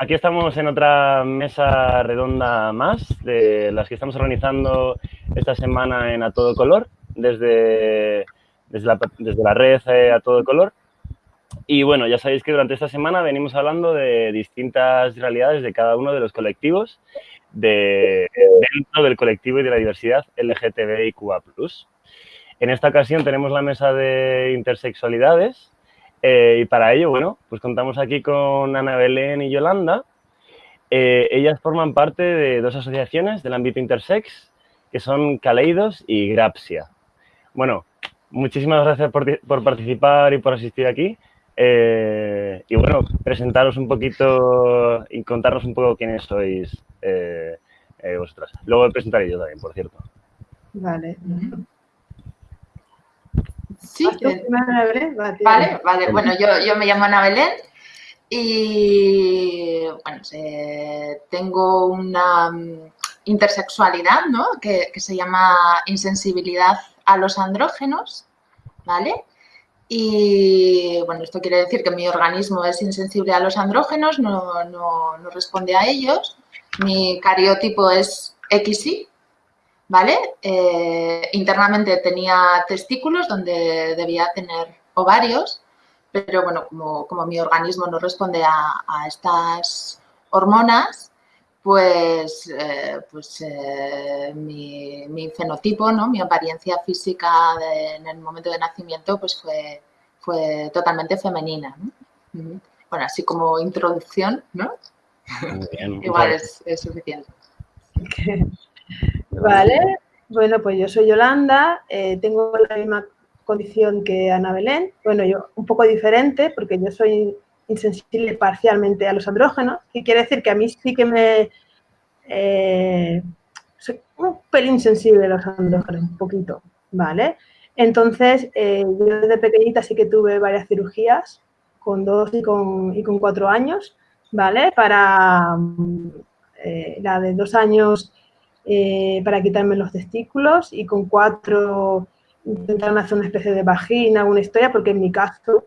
aquí estamos en otra mesa redonda más de las que estamos organizando esta semana en A Todo Color, desde, desde, la, desde red eh, A Todo Color. Y bueno, ya sabéis que durante esta semana venimos hablando de distintas realidades de cada uno de los colectivos de, dentro del colectivo y de la diversidad LGTBIQA+. En esta ocasión tenemos la mesa de intersexualidades eh, y para ello, bueno, pues contamos aquí con Ana Belén y Yolanda. Eh, ellas forman parte de dos asociaciones del ámbito intersex, que son Caleidos y Grapsia. Bueno, muchísimas gracias por, por participar y por asistir aquí. Eh, y bueno, presentaros un poquito y contarnos un poco quiénes sois vosotras. Luego presentaré yo también, por cierto. Vale. Sí, vale, vale. Bueno, yo, yo, me llamo Ana Belén y bueno, tengo una mm, intersexualidad, ¿no? Que, que se llama insensibilidad a los andrógenos, ¿vale? Y bueno, esto quiere decir que mi organismo es insensible a los andrógenos, no, no, no responde a ellos. Mi cariotipo es XY, ¿vale? Eh, internamente tenía testículos donde debía tener ovarios, pero bueno, como, como mi organismo no responde a, a estas hormonas, pues, eh, pues eh, mi, mi, fenotipo, ¿no? mi apariencia física en el momento de nacimiento pues fue, fue totalmente femenina. Bueno, así como introducción, ¿no? Igual es, es suficiente. Vale, bueno, pues yo soy Yolanda, eh, tengo la misma condición que Ana Belén, bueno, yo un poco diferente porque yo soy insensible parcialmente a los andrógenos, y quiere decir que a mí sí que me... Eh, soy un pelín sensible a los andrógenos, un poquito, ¿vale? Entonces, eh, yo desde pequeñita sí que tuve varias cirugías, con dos y con, y con cuatro años, ¿vale? Para la de dos años para quitarme los testículos y con cuatro intentaron hacer una especie de vagina, alguna historia, porque en mi caso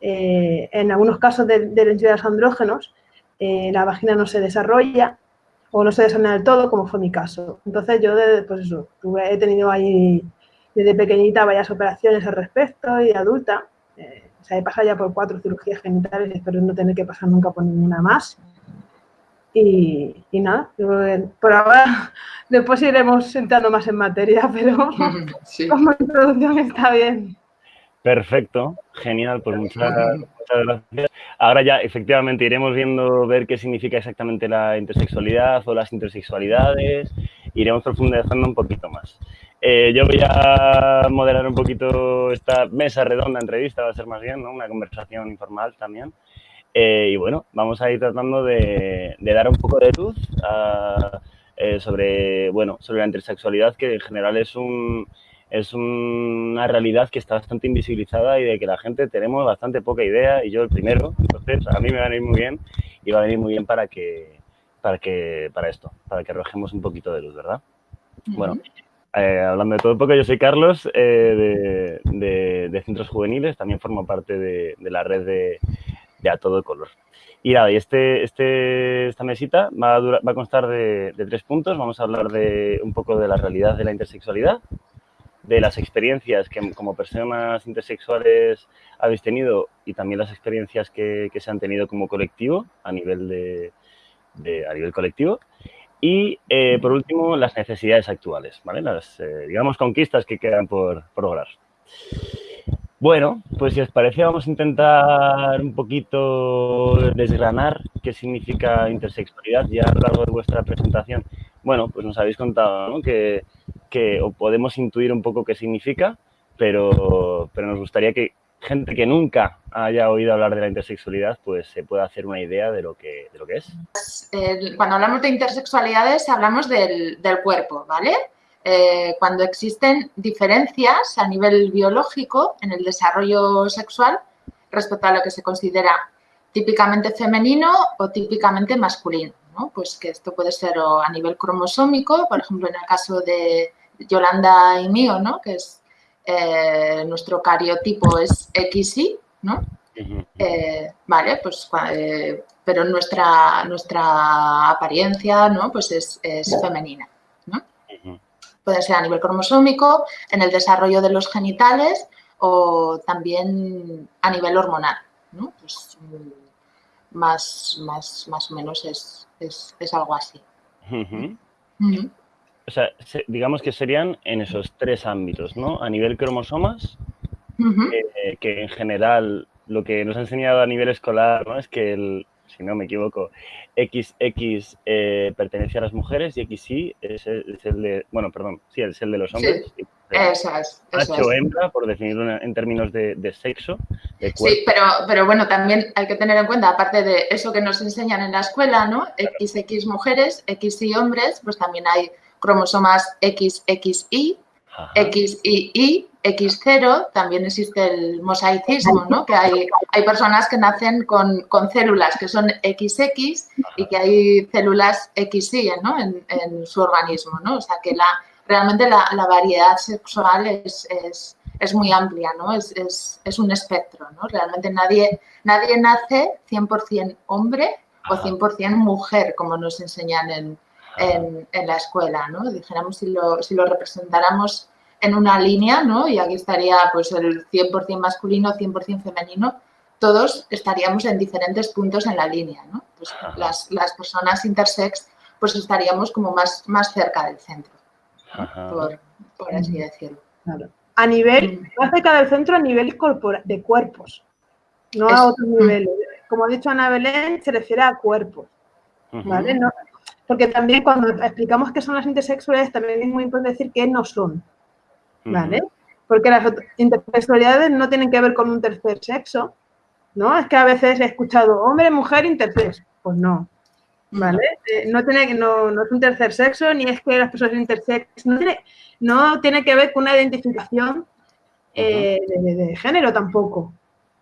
eh, en algunos casos de, de los andrógenos, eh, la vagina no se desarrolla o no se desarrolla del todo, como fue mi caso. Entonces yo, pues eso, he tenido ahí desde pequeñita varias operaciones al respecto y de adulta. Eh, o sea, he pasado ya por cuatro cirugías genitales espero no tener que pasar nunca por ninguna más. Y, nada, por ahora después iremos entrando más en materia, pero como introducción está bien. Perfecto, genial, pues muchas, gracias. Ahora ya efectivamente iremos viendo, ver qué significa exactamente la intersexualidad o las intersexualidades, iremos profundizando un poquito más. Eh, yo voy a moderar un poquito esta mesa redonda entrevista, va a ser más bien, ¿no? Una conversación informal también. Eh, y bueno, vamos a ir tratando de, dar un poco de luz eh, sobre, bueno, sobre la intersexualidad, que en general es un es una realidad que está bastante invisibilizada y de que la gente tenemos bastante poca idea y yo el primero, entonces a mí me va a venir muy bien y va a venir muy bien para que, para que, para esto, para que arrojemos un poquito de luz, ¿verdad? Bueno, eh, hablando de todo un poco, yo soy Carlos eh, de, de, Centros Juveniles, también formo parte de, de la red de, A Todo Color. Y nada, y este, este, esta mesita va a, va a constar de, de, tres puntos. Vamos a hablar de un poco de la realidad de la intersexualidad, de las experiencias que como personas intersexuales habéis tenido y también las experiencias que, que se han tenido como colectivo a nivel de, de a nivel colectivo y eh, por último las necesidades actuales, ¿vale? Las eh, digamos conquistas que quedan por, por lograr. Bueno, pues si os parece vamos a intentar un poquito desgranar qué significa intersexualidad ya a lo largo de vuestra presentación. Bueno, pues nos habéis contado ¿no? que que o podemos intuir un poco qué significa, pero, pero nos gustaría que gente que nunca haya oído hablar de la intersexualidad, pues se pueda hacer una idea de lo que, de lo que es. Cuando hablamos de intersexualidades hablamos del, del cuerpo, ¿vale? Eh, cuando existen diferencias a nivel biológico en el desarrollo sexual respecto a lo que se considera típicamente femenino o típicamente masculino. ¿no? Pues que esto puede ser a nivel cromosómico, por ejemplo, en el caso de, Yolanda y mío, ¿no? Que es eh, nuestro cariotipo es XY, ¿no? Eh, vale, pues, eh, pero nuestra, nuestra apariencia, ¿no? Pues es, femenina, ¿no? Puede ser a nivel cromosómico, en el desarrollo de los genitales o también a nivel hormonal, ¿no? Pues, más, más, más o menos es, es, algo así. O sea, digamos que serían en esos tres ámbitos, ¿no? A nivel cromosomas, eh, que en general lo que nos ha enseñado a nivel escolar, ¿no? Es que el, si no me equivoco, XX eh, pertenece a las mujeres y XY es el, de, bueno, perdón, sí, es el de los hombres. Sí. Eso es. Macho hembra, por definirlo en términos de, sexo. sí, pero, pero bueno, también hay que tener en cuenta, aparte de eso que nos enseñan en la escuela, ¿no? XX mujeres, XY hombres, pues también hay cromosomas XXY, XYY, X0, también existe el mosaicismo, ¿no? Que hay, hay personas que nacen con, células que son XX y que hay células XY, ¿no? En, en su organismo, ¿no? O sea, que la, realmente la, variedad sexual es, es, muy amplia, ¿no? Es, es, un espectro, ¿no? Realmente nadie, nadie nace 100% hombre o 100% mujer, como nos enseñan en, en, la escuela, ¿no? Dijéramos, si lo, si lo representáramos en una línea, ¿no? Y aquí estaría pues el 100% masculino, 100% femenino, todos estaríamos en diferentes puntos en la línea, ¿no? Pues las, las, personas intersex pues estaríamos como más, más cerca del centro por, así decirlo. A nivel, mm. más cerca del centro a nivel de cuerpos, no a otros mm. niveles. Como ha dicho Ana Belén, se refiere a cuerpos, ¿vale? Porque también cuando explicamos qué son las intersexualidades, también es muy importante decir qué no son, ¿vale? Porque las intersexualidades no tienen que ver con un tercer sexo, ¿no? Es que a veces he escuchado hombre, mujer, intersex. Pues no. ¿vale? Eh, no, tiene, no, no es un tercer sexo, ni es que las personas intersex, no tiene, no tiene que ver con una identificación eh, de, género tampoco.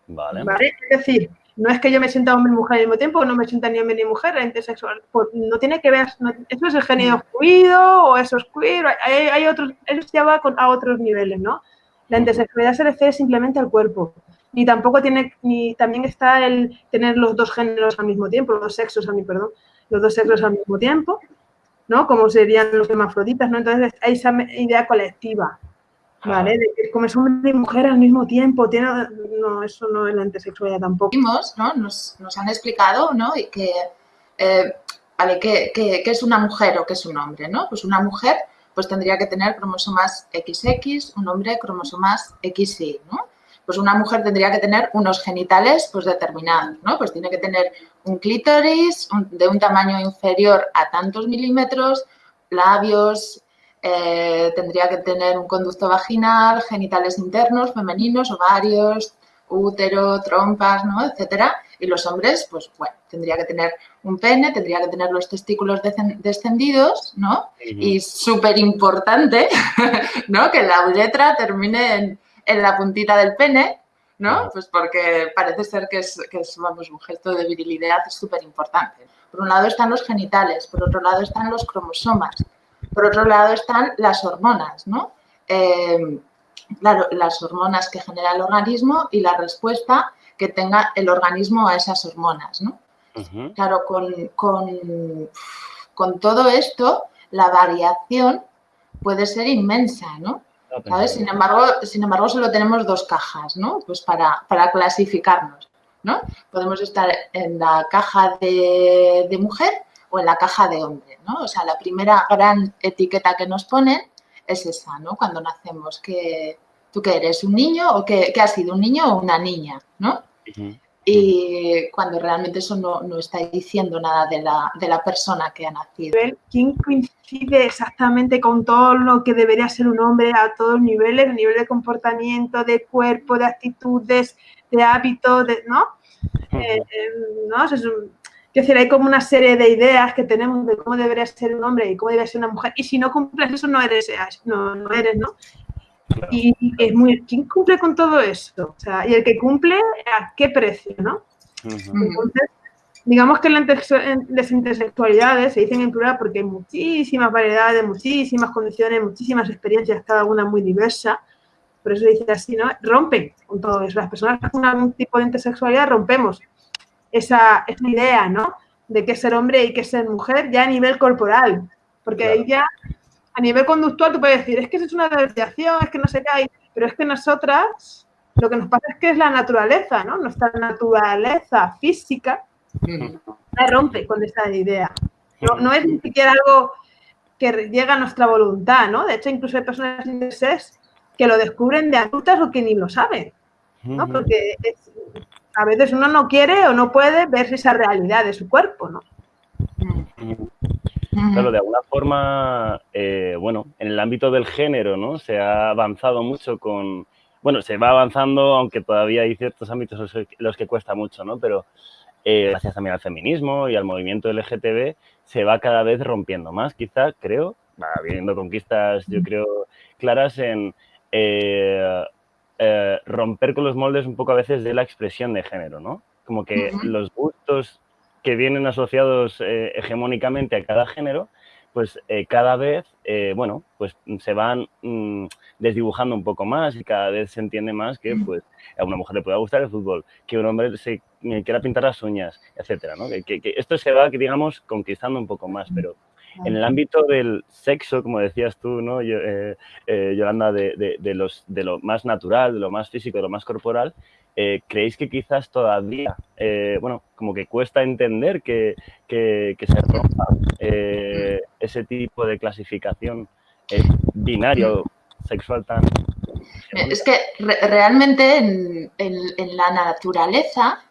Vale. Es decir, no es que yo me sienta hombre y mujer al mismo tiempo, no me sienta ni hombre ni mujer, la intersexual, pues no tiene que ver, eso es el género fluido o eso es queer, hay, hay otros, eso se va a otros niveles, ¿no? La intersexualidad se refiere simplemente al cuerpo. Ni tampoco tiene, ni también está el tener los dos géneros al mismo tiempo, los dos sexos a mí, perdón los dos sexos al mismo tiempo, ¿no? Como serían los hermafroditas, ¿no? Entonces hay esa idea colectiva, ¿vale? De es hombre y mujer al mismo tiempo, tiene, no, eso no es la intersexualidad tampoco. ¿no? Nos, nos han explicado, ¿no? Y que, eh, vale, ¿qué, es una mujer o qué es un hombre, ¿no? Pues una mujer pues tendría que tener cromosomas XX, un hombre cromosomas XY, ¿no? pues una mujer tendría que tener unos genitales pues determinados, ¿no? Pues tiene que tener un clítoris de un tamaño inferior a tantos milímetros, labios, eh, tendría que tener un conducto vaginal, genitales internos, femeninos, ovarios, útero, trompas, ¿no? Etcétera. Y los hombres, pues bueno, tendría que tener un pene, tendría que tener los testículos descendidos, ¿no? Y súper importante, ¿no? Que la uretra termine en en la puntita del pene, ¿no? Pues porque parece ser que es, que es vamos, un gesto de virilidad súper importante. Por un lado están los genitales, por otro lado están los cromosomas, por otro lado están las hormonas, ¿no? Eh, claro, las hormonas que genera el organismo y la respuesta que tenga el organismo a esas hormonas, ¿no? Claro, con, con, con todo esto, la variación puede ser inmensa, ¿no? Sin embargo, sin embargo, solo tenemos dos cajas, ¿no? Pues para, clasificarnos, ¿no? Podemos estar en la caja de, mujer o en la caja de hombre, ¿no? O sea, la primera gran etiqueta que nos ponen es esa, ¿no? Cuando nacemos, que tú que eres un niño o que, has sido un niño o una niña, ¿no? y cuando realmente eso no, está diciendo nada de la, de la, persona que ha nacido. ¿Quién coincide exactamente con todo lo que debería ser un hombre a todos los niveles, a nivel de comportamiento, de cuerpo, de actitudes, de hábitos, de, ¿no? Eh, eh, ¿no? Es, decir, hay como una serie de ideas que tenemos de cómo debería ser un hombre y cómo debería ser una mujer. Y si no cumples eso, no eres, no, no eres, ¿no? Y es muy, ¿quién cumple con todo eso? O sea, y el que cumple, ¿a qué precio, no? Entonces, digamos que las intersexualidades se dicen en plural porque hay muchísimas variedades, muchísimas condiciones, muchísimas experiencias, cada una muy diversa, por eso dice así, ¿no? Rompen con todo eso. Las personas con algún tipo de intersexualidad rompemos esa, esa idea, ¿no? De que ser hombre y que ser mujer ya a nivel corporal. Porque ahí ya, a nivel conductual, tú puedes decir, es que eso es una desviación, es que no sé qué hay. Pero es que nosotras, lo que nos pasa es que es la naturaleza, ¿no? Nuestra naturaleza física la rompe con esa idea. No, no, es ni siquiera algo que llega a nuestra voluntad, ¿no? De hecho, incluso hay personas intersex que lo descubren de adultas o que ni lo saben, ¿no? Porque a veces uno no quiere o no puede ver esa realidad de su cuerpo, ¿no? Claro, de alguna forma, eh, bueno, en el ámbito del género, ¿no? Se ha avanzado mucho con, bueno, se va avanzando, aunque todavía hay ciertos ámbitos los que cuesta mucho, ¿no? Pero eh, gracias también al feminismo y al movimiento LGTB, se va cada vez rompiendo más, quizá, creo, va habiendo conquistas, yo creo, claras en eh, eh, romper con los moldes un poco a veces de la expresión de género, ¿no? Como que los gustos que vienen asociados hegemónicamente a cada género, pues cada vez, bueno, pues se van mm, desdibujando un poco más y cada vez se entiende más que, pues, a una mujer le pueda gustar el fútbol, que un hombre se quiera pintar las uñas, etcétera, ¿no? que, esto se va, digamos, conquistando un poco más, pero en el ámbito del sexo, como decías tú, ¿no? Eh, eh, Yolanda, de, los, de lo más natural, de lo más físico, de lo más corporal, eh, ¿creéis que quizás todavía, bueno, como que cuesta entender que, que se rompa ese tipo de clasificación binario sexual tan es que realmente en, la naturaleza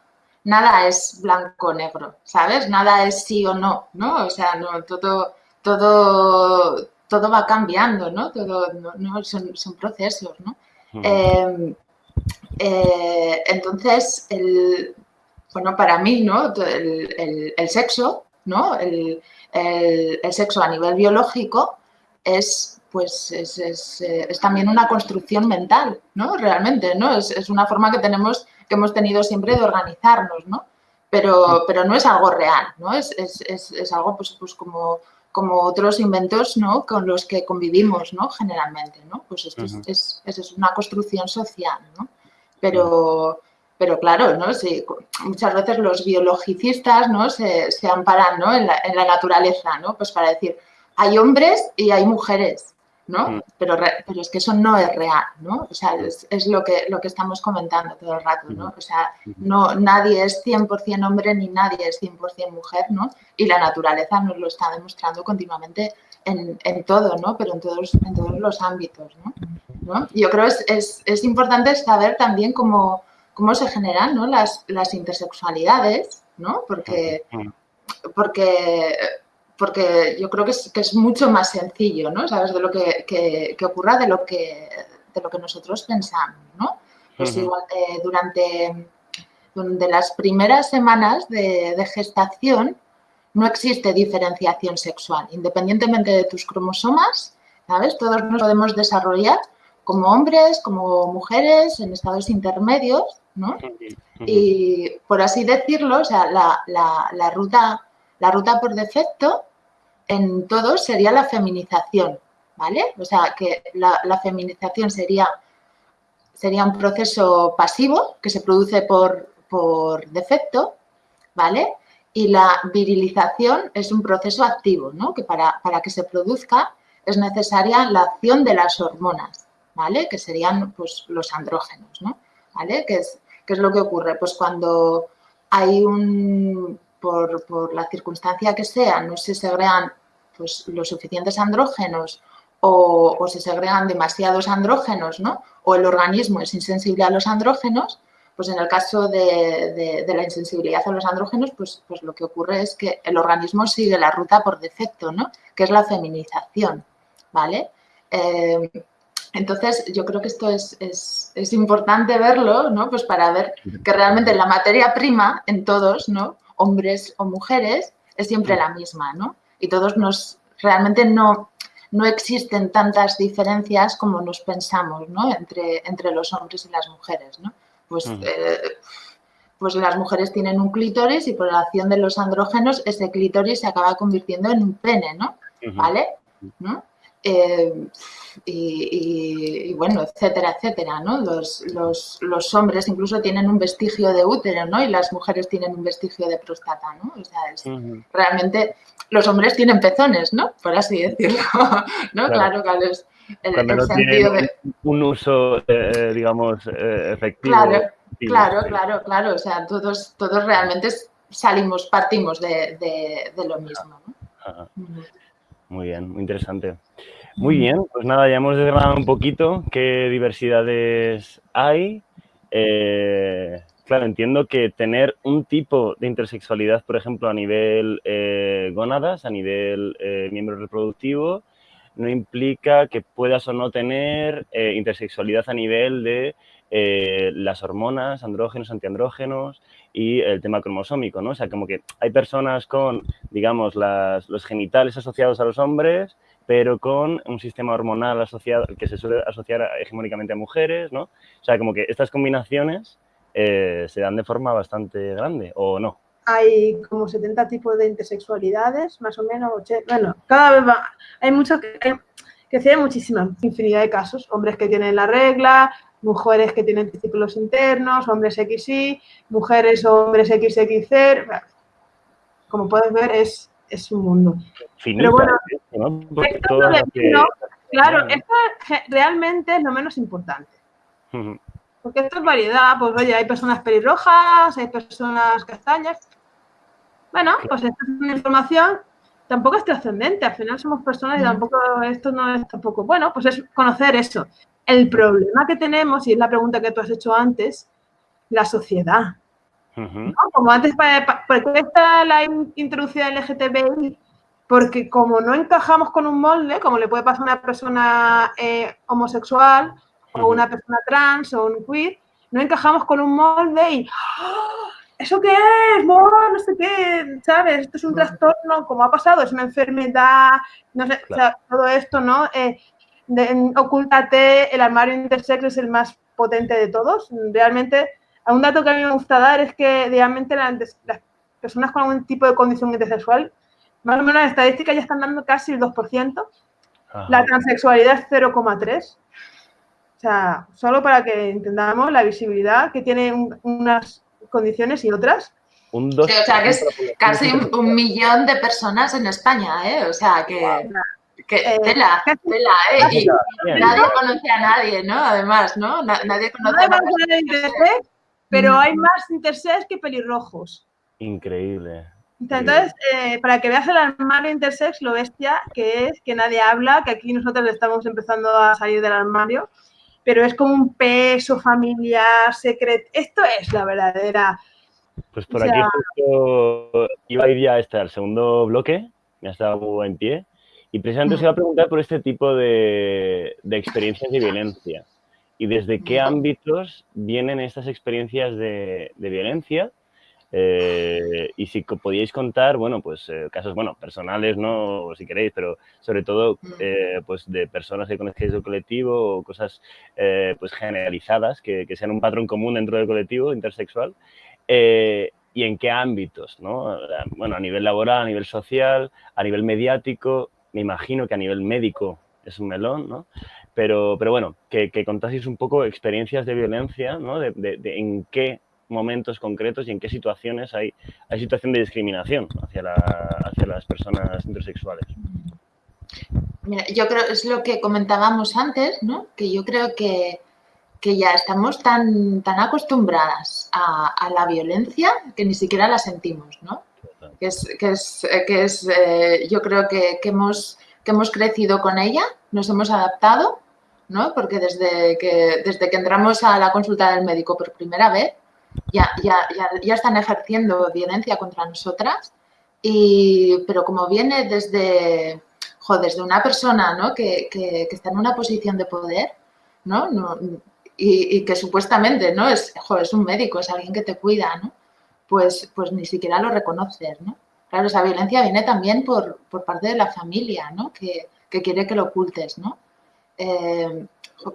nada es blanco-negro, ¿sabes? Nada es sí o no, ¿no? O sea, no, todo, todo, todo va cambiando, ¿no? Todo, no, son, procesos, ¿no? Em, eh, entonces, el, bueno, para mí, ¿no? El, sexo, ¿no? El, sexo a nivel biológico es pues es, eh, es, también una construcción mental, ¿no? Realmente, ¿no? Es, es, una forma que tenemos, que hemos tenido siempre de organizarnos, ¿no? Pero, pero no es algo real, ¿no? Es, algo, pues, pues como, como otros inventos, ¿no? Con los que convivimos, ¿no? Generalmente, ¿no? Pues esto es, es, una construcción social, ¿no? Pero, pero claro, ¿no? Sí, muchas veces los biologicistas, ¿no? Se, se amparan, ¿no? En la, en la naturaleza, ¿no? Pues para decir, hay hombres y hay mujeres, ¿no? Mm. Pero, pero es que eso no es real, ¿no? O sea, es, lo, que, lo que estamos comentando todo el rato, ¿no? O sea, no, nadie es 100% hombre ni nadie es 100% mujer, ¿no? Y la naturaleza nos lo está demostrando continuamente en, en todo, ¿no? Pero en todos, en todos los ámbitos, ¿no? ¿No? Yo creo que es, es, importante saber también cómo, cómo se generan ¿no? las, las intersexualidades, ¿no? Porque, porque porque yo creo que es, que es, mucho más sencillo, ¿no? ¿Sabes? De lo que, que, ocurra de lo que, de lo que nosotros pensamos, ¿no? Pues igual, eh, durante, durante, las primeras semanas de, gestación no existe diferenciación sexual. Independientemente de tus cromosomas, ¿sabes? Todos nos podemos desarrollar como hombres, como mujeres, en estados intermedios, ¿no? Y por así decirlo, o sea, la, la, la ruta la ruta por defecto en todos sería la feminización, ¿vale? O sea, que la, feminización sería, sería un proceso pasivo que se produce por, por defecto, ¿vale? Y la virilización es un proceso activo, ¿no? Que para, para, que se produzca es necesaria la acción de las hormonas, ¿vale? Que serían pues, los andrógenos, ¿no? ¿Vale? ¿Qué es, ¿Qué es lo que ocurre? Pues cuando hay un, por, la circunstancia que sea, no se segregan pues, los suficientes andrógenos o, se segregan demasiados andrógenos, ¿no? O el organismo es insensible a los andrógenos, pues en el caso de, la insensibilidad a los andrógenos, pues, pues lo que ocurre es que el organismo sigue la ruta por defecto, ¿no? Que es la feminización, ¿vale? Eh, entonces, yo creo que esto es, es, importante verlo, ¿no? Pues para ver que realmente la materia prima en todos, ¿no? Hombres o mujeres, es siempre la misma, ¿no? Y todos nos, realmente no, no existen tantas diferencias como nos pensamos, ¿no? Entre, entre los hombres y las mujeres, ¿no? Pues, eh, pues las mujeres tienen un clítoris y por la acción de los andrógenos ese clítoris se acaba convirtiendo en un pene, ¿no? ¿Vale? Eh, y, bueno, etcétera, etcétera, ¿no? Los, los, hombres incluso tienen un vestigio de útero, ¿no? Y las mujeres tienen un vestigio de próstata, ¿no? O sea, es, realmente los hombres tienen pezones, ¿no? Por así decirlo, ¿no? Claro, claro, es el, sentido de... Un uso, eh, digamos, eh, efectivo. Claro, claro, claro, claro, o sea, todos, todos realmente salimos, partimos de, lo mismo, ¿no? Muy bien, muy interesante. Muy bien, pues nada, ya hemos desgranado un poquito qué diversidades hay. Eh, claro, entiendo que tener un tipo de intersexualidad, por ejemplo, a nivel eh, gónadas, a nivel eh, miembro reproductivo, no implica que puedas o no tener intersexualidad a nivel de las hormonas, andrógenos, antiandrógenos y el tema cromosómico, ¿no? O sea, como que hay personas con, digamos, los genitales asociados a los hombres pero con un sistema hormonal asociado que se suele asociar hegemónicamente a mujeres, ¿no? O sea, como que estas combinaciones eh, se dan de forma bastante grande, ¿o no? Hay como 70 tipos de intersexualidades, más o menos, bueno, cada vez va, hay muchos que, que se muchísima infinidad de casos, hombres que tienen la regla, mujeres que tienen testículos internos, hombres XY, mujeres o hombres XXZ, como puedes ver es es un mundo. Pero bueno, esto claro, esto realmente es lo menos importante. Porque esto es variedad, pues oye, hay personas pelirrojas, hay personas castañas. Bueno, pues esta es una información, tampoco es trascendente, al final somos personas y tampoco, esto no es tampoco, bueno, pues es conocer eso. El problema que tenemos, y es la pregunta que tú has hecho antes, la sociedad. Como antes, ¿por qué está la introducción LGTBI? Porque como no encajamos con un molde, como le puede pasar a una persona eh, homosexual o una persona trans o un queer, no encajamos con un molde y ¡Ah! ¿Eso qué es? No, no sé qué, ¿sabes? Esto es un trastorno, como ha pasado, es una enfermedad, no sé, o sea, todo esto, ¿no? Eh, ocúltate, el armario intersex es el más potente de todos. Realmente un dato que a mí me gusta dar es que realmente las, personas con algún tipo de condición intersexual, más o menos las estadísticas ya están dando casi el 2%. La transexualidad es 0,3%. O sea, solo para que entendamos la visibilidad que tiene unas condiciones y otras. Un o sea, que es casi un, millón de personas en España, ¿eh? O sea, que... Que, eh, tela, tela, ¿eh? Y nadie conoce a nadie, ¿no? Además, ¿no? Nadie conoce a nadie pero mm. hay más intersex que pelirrojos. Increíble. Entonces, eh, para que veas el armario intersex, lo bestia que es, que nadie habla, que aquí nosotros estamos empezando a salir del armario, pero es como un peso familiar, secreto. Esto es la verdadera. Pues por aquí iba a ir ya hasta el segundo bloque, ya estaba en pie, y precisamente se iba a preguntar por este tipo de, de experiencias de violencia y desde qué ámbitos vienen estas experiencias de, violencia. Eh, y si podíais contar, bueno, pues eh, casos, bueno, personales, ¿no? si queréis, pero sobre todo, eh, pues de personas que conocéis del colectivo o cosas, pues generalizadas, que, que, sean un patrón común dentro del colectivo intersexual. y en qué ámbitos, ¿no? Bueno, a nivel laboral, a nivel social, a nivel mediático, me imagino que a nivel médico es un melón, ¿no? Pero, pero bueno, que, que contaseis un poco experiencias de violencia, ¿no? De, de, en qué momentos concretos y en qué situaciones hay, hay situación de discriminación hacia, la, hacia las personas intersexuales. Mira, yo creo, es lo que comentábamos antes, ¿no? Que yo creo que, que ya estamos tan, tan acostumbradas a, a, la violencia que ni siquiera la sentimos, ¿no? Que es, que es, que es eh, yo creo que, que, hemos, que hemos crecido con ella, nos hemos adaptado ¿no? Porque desde que, desde que entramos a la consulta del médico por primera vez, ya, ya, ya, están ejerciendo violencia contra nosotras, y, pero como viene desde, desde una persona ¿no? que, que, está en una posición de poder, ¿no? no y, que supuestamente ¿no? es, es un médico, es alguien que te cuida, ¿no? pues, pues ni siquiera lo reconoces. ¿no? Claro, esa violencia viene también por, por parte de la familia, ¿no? que, que quiere que lo ocultes. ¿no? Eh,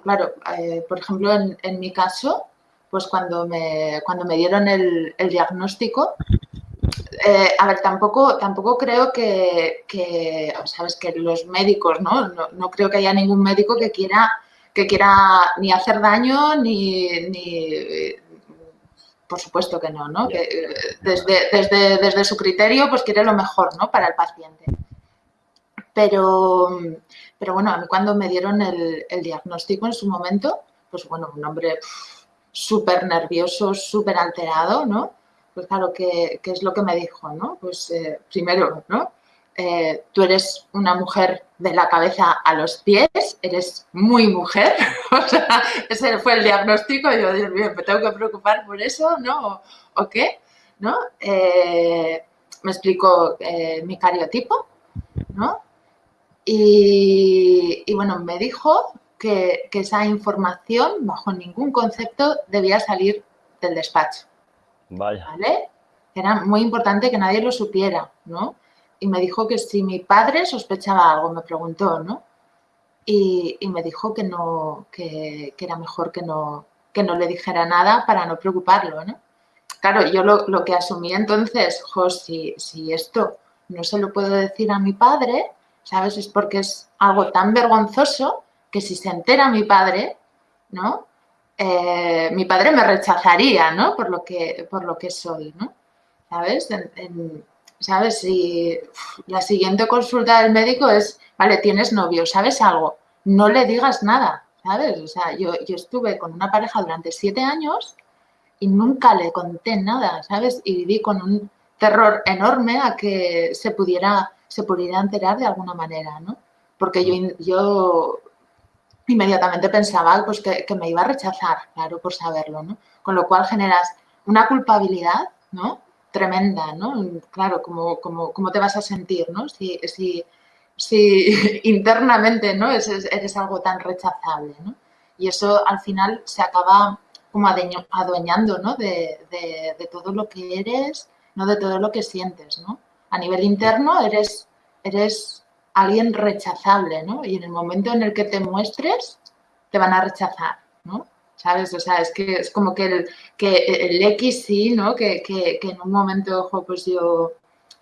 claro, eh, por ejemplo, en, mi caso, pues cuando me, cuando me dieron el, diagnóstico, eh, a ver, tampoco, tampoco creo que, sabes, que los médicos, ¿no? ¿no? creo que haya ningún médico que quiera, que quiera ni hacer daño ni, por supuesto que no, ¿no? Que desde, desde, desde, su criterio, pues quiere lo mejor, ¿no? Para el paciente. Pero, pero bueno, a mí cuando me dieron el, diagnóstico en su momento, pues bueno, un hombre súper nervioso, súper alterado, ¿no? Pues claro, ¿qué, es lo que me dijo, no? Pues eh, primero, ¿no? Eh, tú eres una mujer de la cabeza a los pies, eres muy mujer, o sea, ese fue el diagnóstico, yo, Dios mío, me tengo que preocupar por eso, ¿no? ¿O, qué? ¿No? Eh, me explicó mi cariotipo, ¿no? Y, bueno, me dijo que, esa información, bajo ningún concepto, debía salir del despacho. Vaya. ¿Vale? Era muy importante que nadie lo supiera, ¿no? Y me dijo que si mi padre sospechaba algo, me preguntó, ¿no? Y, me dijo que no, que, era mejor que no, que no le dijera nada para no preocuparlo, ¿no? Claro, yo lo, que asumí entonces, jo, si, si esto no se lo puedo decir a mi padre, ¿sabes? Es porque es algo tan vergonzoso que si se entera mi padre, ¿no? Eh, mi padre me rechazaría, ¿no? Por lo que, por lo que soy, ¿no? ¿Sabes? ¿Sabes? Si la siguiente consulta del médico es, vale, tienes novio, ¿sabes algo? No le digas nada, ¿sabes? O sea, yo, yo estuve con una pareja durante siete años y nunca le conté nada, ¿sabes? Y viví con un terror enorme a que se pudiera se pudiera enterar de alguna manera, ¿no? Porque yo, yo inmediatamente pensaba pues, que, me iba a rechazar, claro, por saberlo, ¿no? Con lo cual generas una culpabilidad, ¿no? Tremenda, ¿no? Claro, ¿cómo, cómo, te vas a sentir, ¿no? Si, si, si internamente, ¿no? Eres, algo tan rechazable, ¿no? Y eso al final se acaba como adueñando, ¿no? De, de todo lo que eres, no de todo lo que sientes, ¿no? a nivel interno eres, eres alguien rechazable, ¿no? Y en el momento en el que te muestres, te van a rechazar, ¿no? ¿Sabes? O sea, es que es como que el, que el X sí, ¿no? Que, en un momento, ojo, pues yo,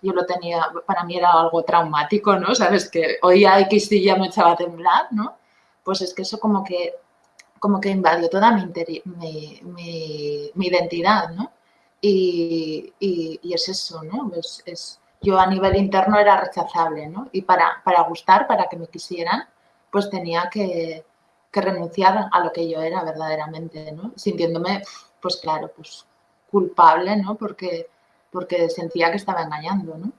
yo lo tenía, para mí era algo traumático, ¿no? ¿Sabes? Que oía X y ya me echaba a temblar, ¿no? Pues es que eso como que, como que invadió toda mi, mi, mi, identidad, ¿no? Y, es eso, ¿no? es, yo a nivel interno era rechazable, ¿no? Y para, para gustar, para que me quisieran, pues tenía que, renunciar a lo que yo era verdaderamente, ¿no? Sintiéndome, pues claro, pues culpable, ¿no? Porque, porque sentía que estaba engañando, ¿no?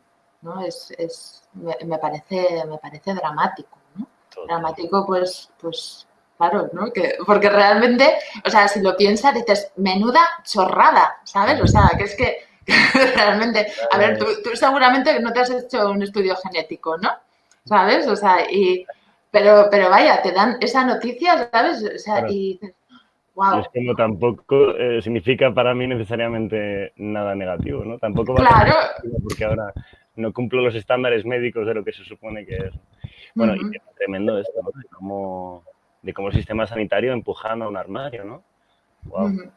¿No? Es, es me, parece, me parece dramático, ¿no? Dramático, pues, pues claro, ¿no? Que, porque realmente, o sea, si lo piensas, dices, menuda chorrada, ¿sabes? O sea, que es que Realmente, a ver, tú, seguramente no te has hecho un estudio genético, ¿no? ¿Sabes? O sea, y, pero, pero vaya, te dan esa noticia, ¿sabes? O sea, y dices, wow. Es como tampoco eh, significa para mí necesariamente nada negativo, ¿no? Tampoco va claro. porque ahora no cumplo los estándares médicos de lo que se supone que es. Bueno, y es tremendo esto, ¿no? De cómo, de cómo el sistema sanitario empujando a un armario, ¿no? Wow.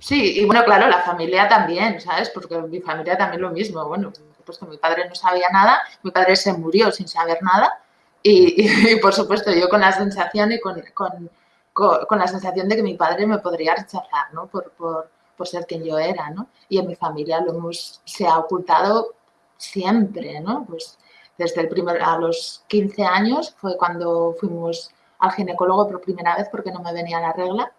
Sí, y bueno, claro, la familia también, ¿sabes? Porque mi familia también lo mismo. Bueno, pues que mi padre no sabía nada, mi padre se murió sin saber nada y, por supuesto yo con la sensación y con, con, la sensación de que mi padre me podría rechazar, ¿no? Por, por, por, ser quien yo era, ¿no? Y en mi familia lo hemos, se ha ocultado siempre, ¿no? Pues desde el primer, a los 15 años fue cuando fuimos al ginecólogo por primera vez porque no me venía la regla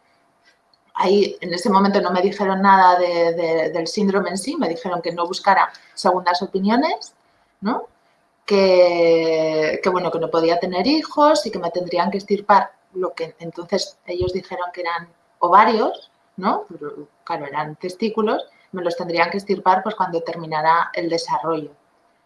ahí en ese momento no me dijeron nada del síndrome en sí, me dijeron que no buscara segundas opiniones, ¿no? Que, bueno, que no podía tener hijos y que me tendrían que estirpar lo que entonces ellos dijeron que eran ovarios, ¿no? claro, eran testículos, me los tendrían que estirpar pues cuando terminara el desarrollo,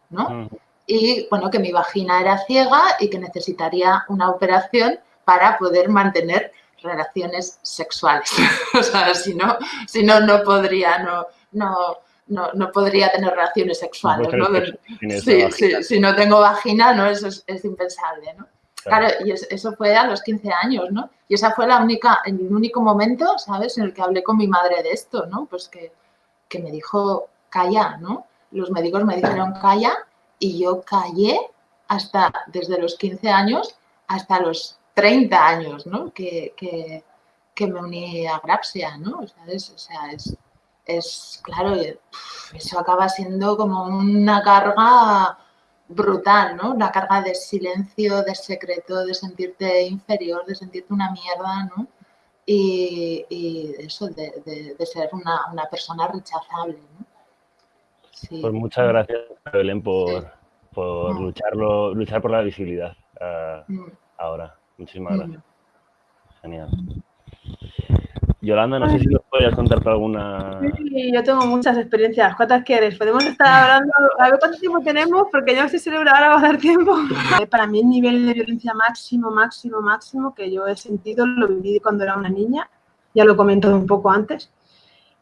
¿no? Y bueno, que mi vagina era ciega y que necesitaría una operación para poder mantener relaciones sexuales. o sea, si no, si no, no podría, no, no, no, podría tener relaciones sexuales. ¿no? Sí, sí, si no tengo vagina, ¿no? Eso es, impensable, ¿no? Claro. y eso fue a los 15 años, ¿no? Y esa fue la única, el único momento, ¿sabes?, en el que hablé con mi madre de esto, ¿no? Pues que, que me dijo, calla, ¿no? los médicos me dijeron calla y yo callé hasta desde los 15 años hasta los 30 años, ¿no? Que, me uní a Grapsia, ¿no? O sea, es, o sea, es, es, claro, eso acaba siendo como una carga brutal, ¿no? Una carga de silencio, de secreto, de sentirte inferior, de sentirte una mierda, ¿no? Y, eso, de, ser una, persona rechazable, ¿no? Pues muchas gracias, Belén, por, por lucharlo, luchar por la visibilidad uh, mm. ahora. Muchísimas gracias. Genial. Yolanda, no sé si nos podrías contar alguna... Sí, yo tengo muchas experiencias. ¿Cuántas quieres? Podemos estar hablando... A ver cuánto tiempo tenemos, porque yo no sé si ahora va a dar tiempo. Para mí el nivel de violencia máximo, máximo, máximo que yo he sentido lo viví cuando era una niña. Ya lo comento un poco antes.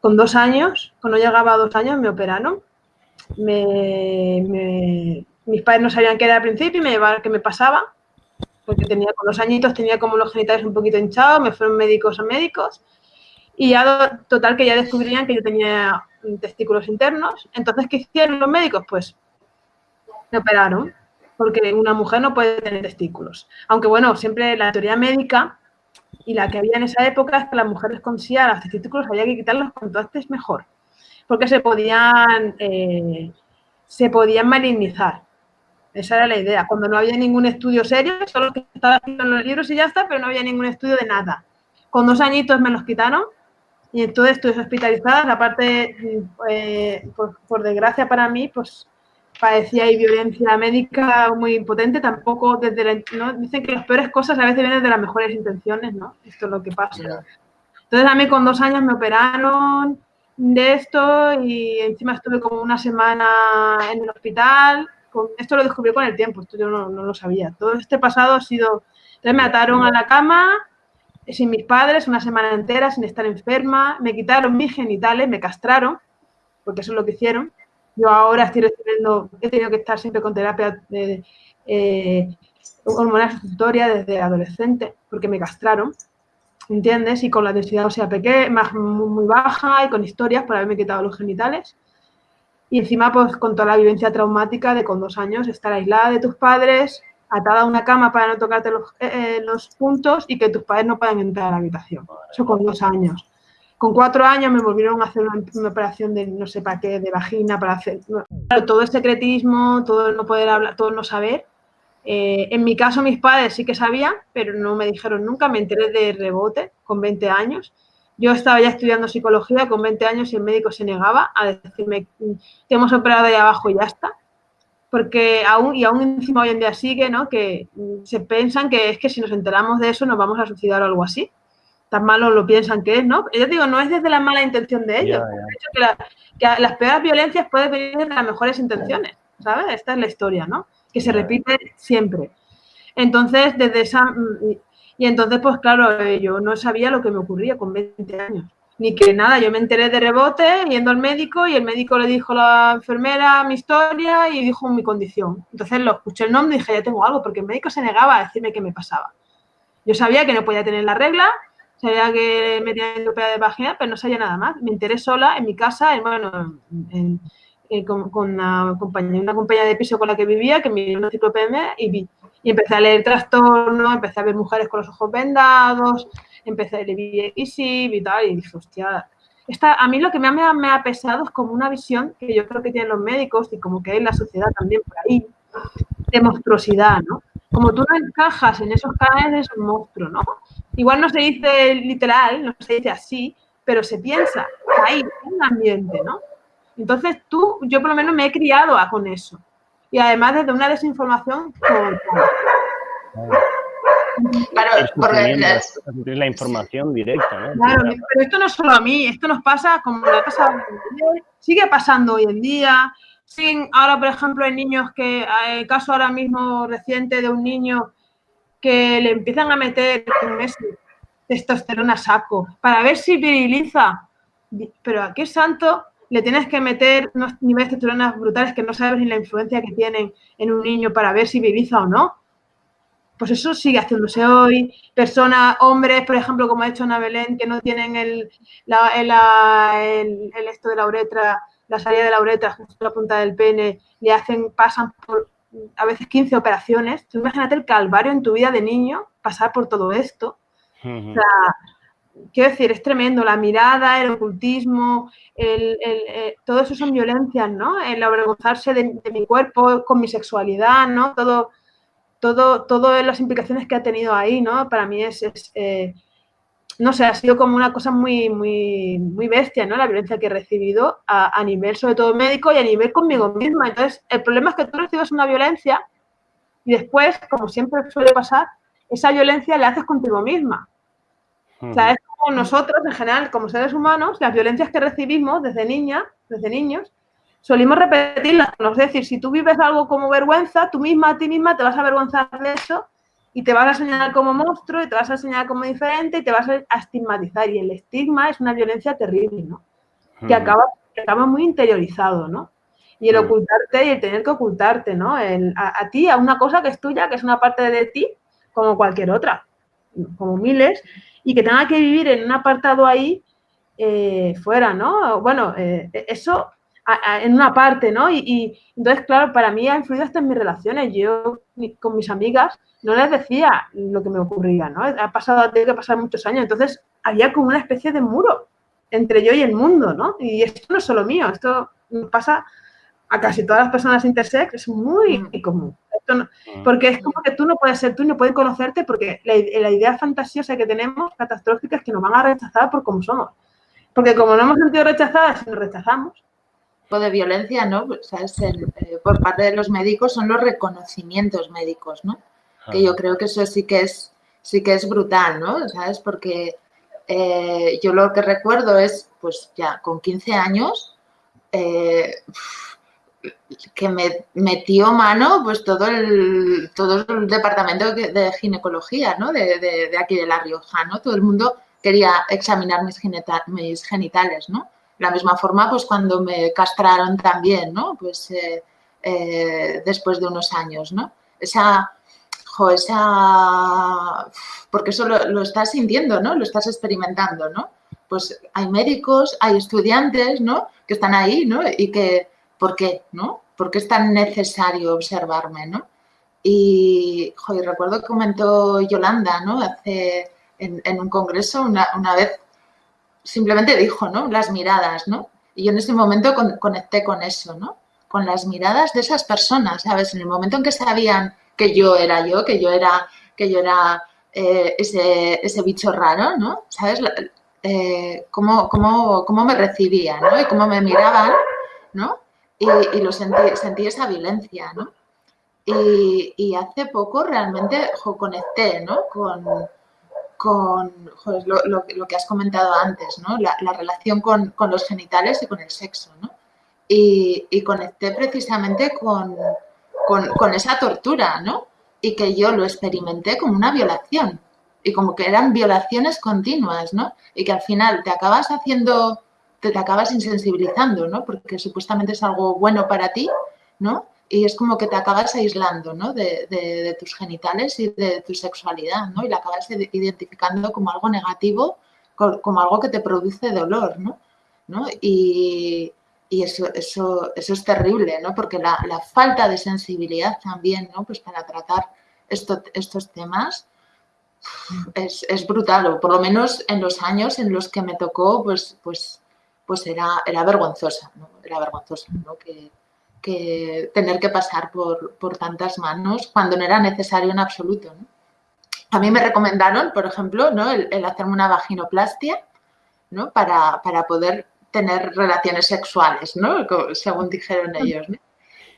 Con dos años, cuando llegaba a dos años, me operaron. Me, mis padres no sabían qué era al principio y me llevaron qué me pasaba. Porque tenía con dos añitos, tenía como los genitales un poquito hinchados, me fueron médicos a médicos y ya, total, que ya descubrían que yo tenía testículos internos. Entonces, ¿qué hicieron los médicos? Pues me operaron, porque una mujer no puede tener testículos. Aunque, bueno, siempre la teoría médica y la que había en esa época es que las mujeres con los testículos, había que quitarlos cuanto antes mejor, porque se podían, eh, se podían malignizar. Esa era la idea. Cuando no había ningún estudio serio, solo que estaba en los libros y ya está, pero no había ningún estudio de nada. Con dos añitos me los quitaron y entonces estuve hospitalizada, aparte, eh, por, desgracia para mí, pues padecía ahí violencia médica muy potente, tampoco desde la, ¿no? Dicen que las peores cosas a veces vienen de las mejores intenciones, ¿no? Esto es lo que pasa. Entonces a mí con dos años me operaron de esto y encima estuve como una semana en el hospital. Esto lo descubrí con el tiempo, esto yo no, no lo sabía. Todo este pasado ha sido... Entonces me ataron a la cama, sin mis padres, una semana entera, sin estar enferma, me quitaron mis genitales, me castraron, porque eso es lo que hicieron. Yo ahora estoy recibiendo, he tenido que estar siempre con terapia de, eh, hormonal sustitutoria desde adolescente, porque me castraron, ¿entiendes? Y con la densidad ósea pequeña, más, muy, baja y con historias por haberme quitado los genitales. Y encima, pues, con toda la vivencia traumática de con dos años estar aislada de tus padres, atada a una cama para no tocarte los, eh, eh, los, puntos y que tus padres no puedan entrar a la habitación. Eso con dos años. Con cuatro años me volvieron a hacer una, operación de no sé para qué, de vagina, para hacer... todo el secretismo, todo el no poder hablar, todo el no saber. Eh, en mi caso mis padres sí que sabían, pero no me dijeron nunca, me enteré de rebote con 20 años. Yo estaba ya estudiando psicología con 20 años y el médico se negaba a decirme, te hemos operado ahí abajo y ya está porque aún, y aún encima hoy en día sigue, ¿no? Que se piensan que es que si nos enteramos de eso nos vamos a suicidar o algo así. Tan malo lo piensan que es, ¿no? Yo digo, no es desde la mala intención de ellos. que, las peores violencias pueden venir de las mejores intenciones, ¿sabes? Esta es la historia, ¿no? Que se repite siempre. Entonces, desde esa... Y entonces, pues claro, yo no sabía lo que me ocurría con 20 años ni que nada, yo me enteré de rebote yendo al médico y el médico le dijo a la enfermera mi historia y dijo mi condición. Entonces lo escuché el nombre y dije, ya tengo algo, porque el médico se negaba a decirme qué me pasaba. Yo sabía que no podía tener la regla, sabía que me tenía operar de vagina, pero no sabía nada más. Me enteré sola en mi casa, en, bueno, con, una, compañía, una compañía de piso con la que vivía, que me dio una enciclopedia y vi. Y empecé a leer trastornos, empecé a ver mujeres con los ojos vendados, empecé a leer y tal, y dije, hostia, esta, a mí lo que me ha, me ha pesado es como una visión que yo creo que tienen los médicos y como que hay la sociedad también por ahí, de monstruosidad, ¿no? Como tú no encajas en esos cánones, es un monstruo, ¿no? Igual no se dice literal, no se dice así, pero se piensa ahí, en un ambiente, ¿no? Entonces tú, yo por lo menos me he criado a, con eso. Y además desde una desinformación total. Claro, porque la información directa, ¿no? Claro, pero esto no es solo a mí, esto nos pasa como le ha pasado sigue pasando hoy en día. Sin, ahora, por ejemplo, hay niños que, el caso ahora mismo reciente de un niño que le empiezan a meter testosterona saco para ver si viriliza. Pero a qué santo le tienes que meter unos niveles de testosterona brutales que no sabes ni la influencia que tienen en un niño para ver si viriliza o no pues eso sigue haciéndose hoy. Personas, hombres, por ejemplo, como ha hecho Ana Belén, que no tienen el, esto de la uretra, la salida de la uretra, justo la punta del pene, le hacen, pasan por a veces 15 operaciones. Tú imagínate el calvario en tu vida de niño, pasar por todo esto. O sea, quiero decir, es tremendo. La mirada, el ocultismo, el, eh, todo eso son violencias, ¿no? El avergonzarse de, mi cuerpo, con mi sexualidad, ¿no? Todo, todo, todas las implicaciones que ha tenido ahí, ¿no? Para mí es, eh, no sé, ha sido como una cosa muy, muy, muy bestia, ¿no? La violencia que he recibido a, nivel, sobre todo médico y a nivel conmigo misma. Entonces, el problema es que tú recibes una violencia y después, como siempre suele pasar, esa violencia la haces contigo misma. O sea, es como nosotros, en general, como seres humanos, las violencias que recibimos desde niña, desde niños, solimos repetirlas. Es decir, si tú vives algo como vergüenza, tú misma a ti misma te vas a avergonzar de eso y te vas a señalar como monstruo y te vas a señalar como diferente y te vas a estigmatizar. Y el estigma es una violencia terrible, ¿no? Que acaba, acaba muy interiorizado, ¿no? Y el ocultarte y el tener que ocultarte, ¿no? a, ti, a una cosa que es tuya, que es una parte de ti, como cualquier otra, como miles, y que tenga que vivir en un apartado ahí eh, fuera, ¿no? Bueno, eh, eso en una parte, ¿no? Y, entonces, claro, para mí ha influido hasta en mis relaciones. Yo con mis amigas no les decía lo que me ocurría, ¿no? Ha pasado, tiene que pasar muchos años. Entonces, había como una especie de muro entre yo y el mundo, ¿no? Y esto no es solo mío, esto pasa a casi todas las personas intersex, es muy mm. Mm. porque es como que tú no puedes ser tú, no puedes conocerte, porque la, la idea fantasiosa que tenemos, catastrófica, es que nos van a rechazar por como somos. Porque como no hemos sentido rechazadas, nos rechazamos, de violencia, ¿no? Eh, por parte de los médicos son los reconocimientos médicos, ¿no? Que yo creo que eso sí que es, sí que es brutal, ¿no? ¿Sabes? Porque eh, yo lo que recuerdo es, pues ya con 15 años, eh, que me metió mano pues todo el, todo el departamento de ginecología, ¿no? De, de, aquí de La Rioja, ¿no? Todo el mundo quería examinar mis, genitales, ¿no? la misma forma, pues cuando me castraron también, ¿no? Pues eh, eh, después de unos años, ¿no? Esa, jo, esa, porque eso lo, estás sintiendo, ¿no? Lo estás experimentando, ¿no? Pues hay médicos, hay estudiantes, ¿no? Que están ahí, ¿no? Y que, ¿por qué, no? ¿Por qué es tan necesario observarme, ¿no? Y, jo, recuerdo que comentó Yolanda, ¿no? Hace, en, un congreso, una, una vez simplemente dijo, ¿no? Las miradas, ¿no? Y yo en ese momento conecté con eso, ¿no? Con las miradas de esas personas, ¿sabes? En el momento en que sabían que yo era yo, que yo era, que yo era eh, ese, bicho raro, ¿no? ¿Sabes? Eh, cómo, cómo, me recibían, ¿no? Y cómo me miraban, ¿no? Y, lo sentí, sentí esa violencia, ¿no? Y, hace poco realmente conecté, ¿no? Con, con lo, que has comentado antes, ¿no? la, relación con, los genitales y con el sexo. ¿no? Y, conecté precisamente con, esa tortura, ¿no? Y que yo lo experimenté como una violación. Y como que eran violaciones continuas, ¿no? Y que al final te acabas haciendo, te, te acabas insensibilizando, ¿no? Porque supuestamente es algo bueno para ti, ¿no? y es como que te acabas aislando ¿no? de, tus genitales y de tu sexualidad, ¿no? Y la acabas identificando como algo negativo, como algo que te produce dolor, ¿no? Y, eso, eso, eso es terrible, ¿no? Porque la, falta de sensibilidad también, ¿no? Pues para tratar estos temas es, es, brutal, o por lo menos en los años en los que me tocó, pues, pues, pues era, era vergonzosa, ¿no? Era vergonzosa, ¿no? Que, que tener que pasar por, tantas manos cuando no era necesario en absoluto. A mí me recomendaron, por ejemplo, ¿no? el, hacerme una vaginoplastia ¿no? para, poder tener relaciones sexuales, ¿no? según dijeron ellos.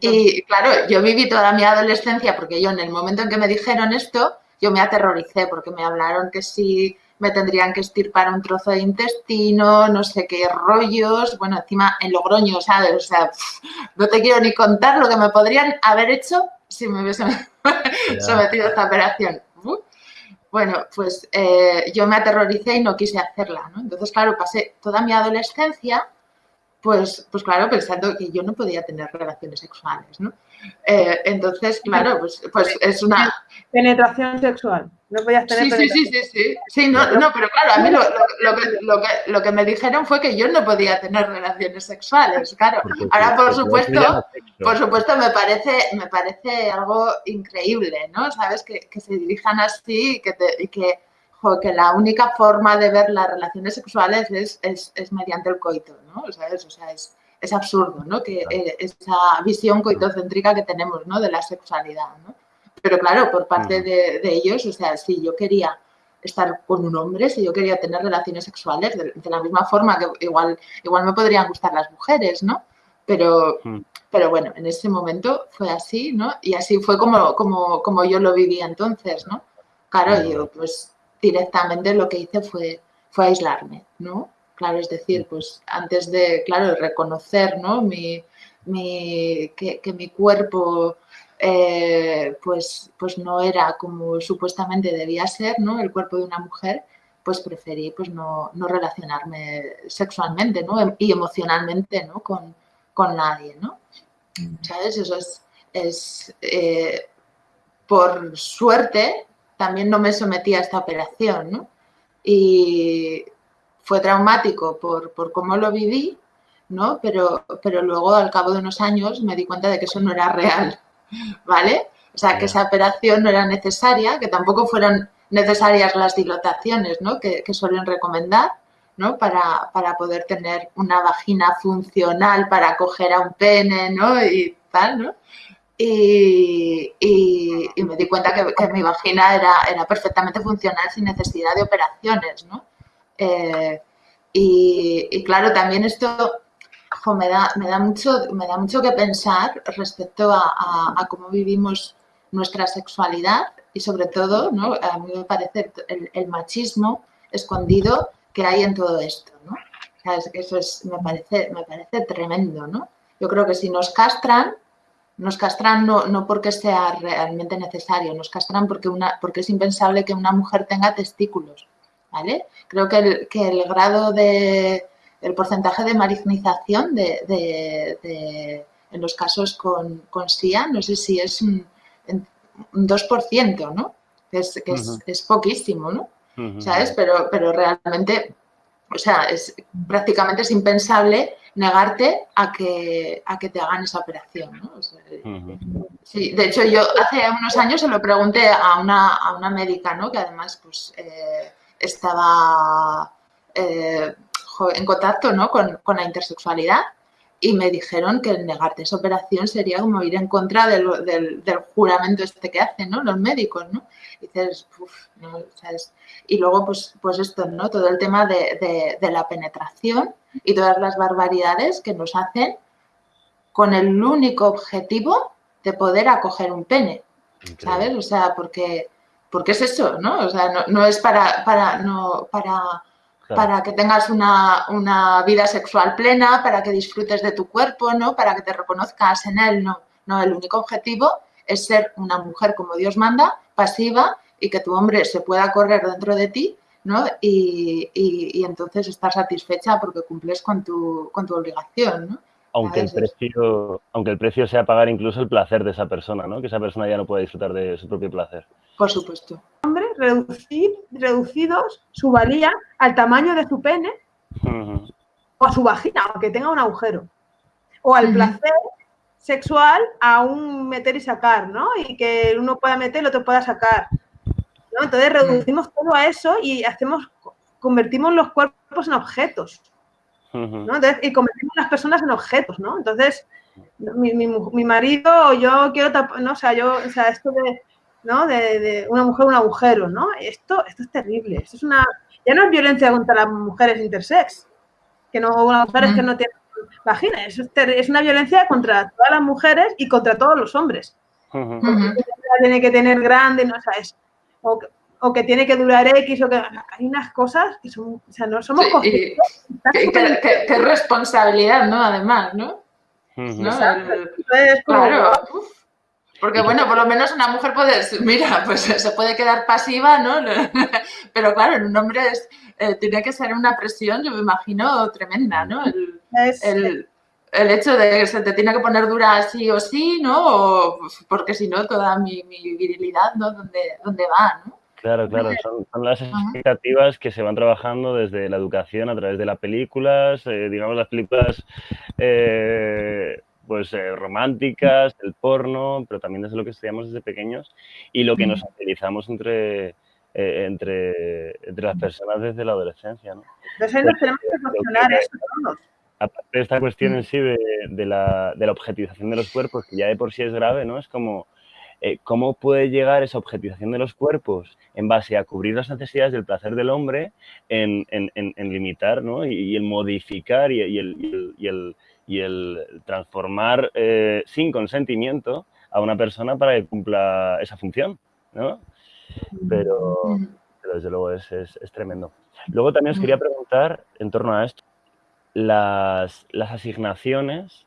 Y claro, yo viví toda mi adolescencia porque yo en el momento en que me dijeron esto, yo me aterroricé porque me hablaron que si me tendrían que estirpar un trozo de intestino, no sé qué rollos, bueno, encima en Logroño, ¿sabes? O sea, no te quiero ni contar lo que me podrían haber hecho si me hubiesen sometido a esta operación. Bueno, pues eh, yo me aterroricé y no quise hacerla, ¿no? Entonces, claro, pasé toda mi adolescencia, pues, pues claro, pensando que yo no podía tener relaciones sexuales, ¿no? Eh, entonces, claro, pues, pues es una... Penetración sexual. No podías tener sí, sí, sí, sí, sí. no, no, pero claro, a mí lo, lo, que, lo, que, lo, que, me dijeron fue que yo no podía tener relaciones sexuales, claro. Ahora, por supuesto, por supuesto, me parece, me parece algo increíble, ¿no? Sabes, que, que se dirijan así y que, te, y que, jo, que la única forma de ver las relaciones sexuales es, es, es mediante el coito, ¿no? ¿Sabes? O sea, es, es absurdo, ¿no? Que eh, esa visión coitocéntrica que tenemos, ¿no? De la sexualidad, ¿no? Pero claro, por parte de, de, ellos, o sea, si yo quería estar con un hombre, si yo quería tener relaciones sexuales, de, de, la misma forma que igual, igual me podrían gustar las mujeres, ¿no? Pero, mm. pero bueno, en ese momento fue así, ¿no? Y así fue como, como, como yo lo viví entonces, ¿no? Claro, yo pues directamente lo que hice fue, fue aislarme, ¿no? Claro, es decir, pues antes de, claro, reconocer, ¿no? Mi, mi, que, que mi cuerpo eh, pues, pues no era como supuestamente debía ser, ¿no? El cuerpo de una mujer, pues preferí pues no, no relacionarme sexualmente, ¿no? Y emocionalmente, ¿no? Con, con nadie, ¿no? ¿Sabes? Eso es, es eh, por suerte, también no me sometí a esta operación, ¿no? Y fue traumático por, por cómo lo viví, ¿no? Pero, pero luego, al cabo de unos años, me di cuenta de que eso no era real, ¿vale? O sea, que esa operación no era necesaria, que tampoco fueron necesarias las dilataciones, ¿no? Que, que suelen recomendar, ¿no? Para, para, poder tener una vagina funcional para acoger a un pene, ¿no? Y tal, ¿no? Y, y, y me di cuenta que, que, mi vagina era, era perfectamente funcional sin necesidad de operaciones, ¿no? Eh, y, claro, también esto me, da, me, da mucho, me da mucho que pensar respecto a, cómo vivimos nuestra sexualidad y sobre todo, ¿no? a mí me parece el, machismo escondido que hay en todo esto. ¿no? Eso es, me, parece, me parece tremendo. ¿no? Yo creo que si nos castran, nos castran no, no porque sea realmente necesario, nos castran porque, una, porque es impensable que una mujer tenga testículos. ¿Vale? Creo que el, que el grado de, el porcentaje de malignización de, de, de, en los casos con, con SIA, no sé si es un, un 2%, ¿no? Es, que es, uh -huh. es poquísimo, ¿no? Uh -huh. ¿Sabes? Pero, pero realmente, o sea, es, prácticamente es impensable negarte a que, a que te hagan esa operación, ¿no? O sea, uh -huh. Sí, de hecho yo hace unos años se lo pregunté a una, a una médica, ¿no? Que además, pues, eh, estaba eh, en contacto ¿no? con, con, la intersexualidad y me dijeron que el negarte esa operación sería como ir en contra del, del, del juramento este que hacen ¿no? los médicos, ¿no? Y dices, uff, ¿no? ¿sabes? Y luego, pues, pues esto, ¿no? Todo el tema de, de, de, la penetración y todas las barbaridades que nos hacen con el único objetivo de poder acoger un pene, ¿sabes? O sea, porque porque es eso, ¿no? O sea, no, no es para, para, no, para, claro. para que tengas una, una, vida sexual plena, para que disfrutes de tu cuerpo, ¿no? Para que te reconozcas en él, no. No, el único objetivo es ser una mujer como Dios manda, pasiva, y que tu hombre se pueda correr dentro de ti, ¿no? Y, y, y entonces estar satisfecha porque cumples con tu, con tu obligación, ¿no? Aunque el, precio, aunque el precio sea pagar incluso el placer de esa persona, ¿no? Que esa persona ya no pueda disfrutar de su propio placer. Por supuesto. Hombre, reducir, reducidos su valía al tamaño de su pene uh -huh. o a su vagina, aunque tenga un agujero. O al uh -huh. placer sexual a un meter y sacar, ¿no? Y que uno pueda meter y el otro pueda sacar. ¿no? Entonces reducimos todo a eso y hacemos, convertimos los cuerpos en objetos. ¿No? Entonces, y convertimos a las personas en objetos, ¿no? Entonces, mi, mi, mi marido, yo quiero, no, o sea, yo, o sea, esto de, ¿no? De, de, una mujer, un agujero, ¿no? Esto, esto es terrible, esto es una, ya no es violencia contra las mujeres intersex, que no, las mujeres mm. que no tienen vagina, es, es, una violencia contra todas las mujeres y contra todos los hombres. Uh -huh. Tiene que tener grande, no, o sea, es, o, o que tiene que durar X, o que hay unas cosas que son, o sea, no somos sí, qué, qué, qué, responsabilidad, ¿no? Además, ¿no? Uh -huh. ¿No? Entonces, claro. Porque bueno, por lo menos una mujer puede, mira, pues se puede quedar pasiva, ¿no? Pero claro, en un hombre es, eh, tiene que ser una presión, yo me imagino, tremenda, ¿no? El, es, el, el hecho de que se te tiene que poner dura sí o sí, ¿no? porque si no, toda mi, virilidad, ¿no? ¿Dónde, dónde va, no? Claro, claro, son, las expectativas que se van trabajando desde la educación a través de las películas, eh, digamos las películas eh, pues eh, románticas, el porno, pero también desde lo que estudiamos desde pequeños y lo que nos utilizamos entre, entre, entre las personas desde la adolescencia. ¿no? Entonces nos tenemos que cuestionar eso todos. Aparte de esta cuestión en sí de, de, la, de la objetivización de los cuerpos, que ya de por sí es grave, ¿no? Es como eh, ¿cómo puede llegar esa objetivación de los cuerpos en base a cubrir las necesidades del placer del hombre en, limitar ¿no? y, el modificar y, el, transformar eh, sin consentimiento a una persona para que cumpla esa función? ¿no? Pero, desde luego es, tremendo. Luego también os quería preguntar en torno a esto, las, las asignaciones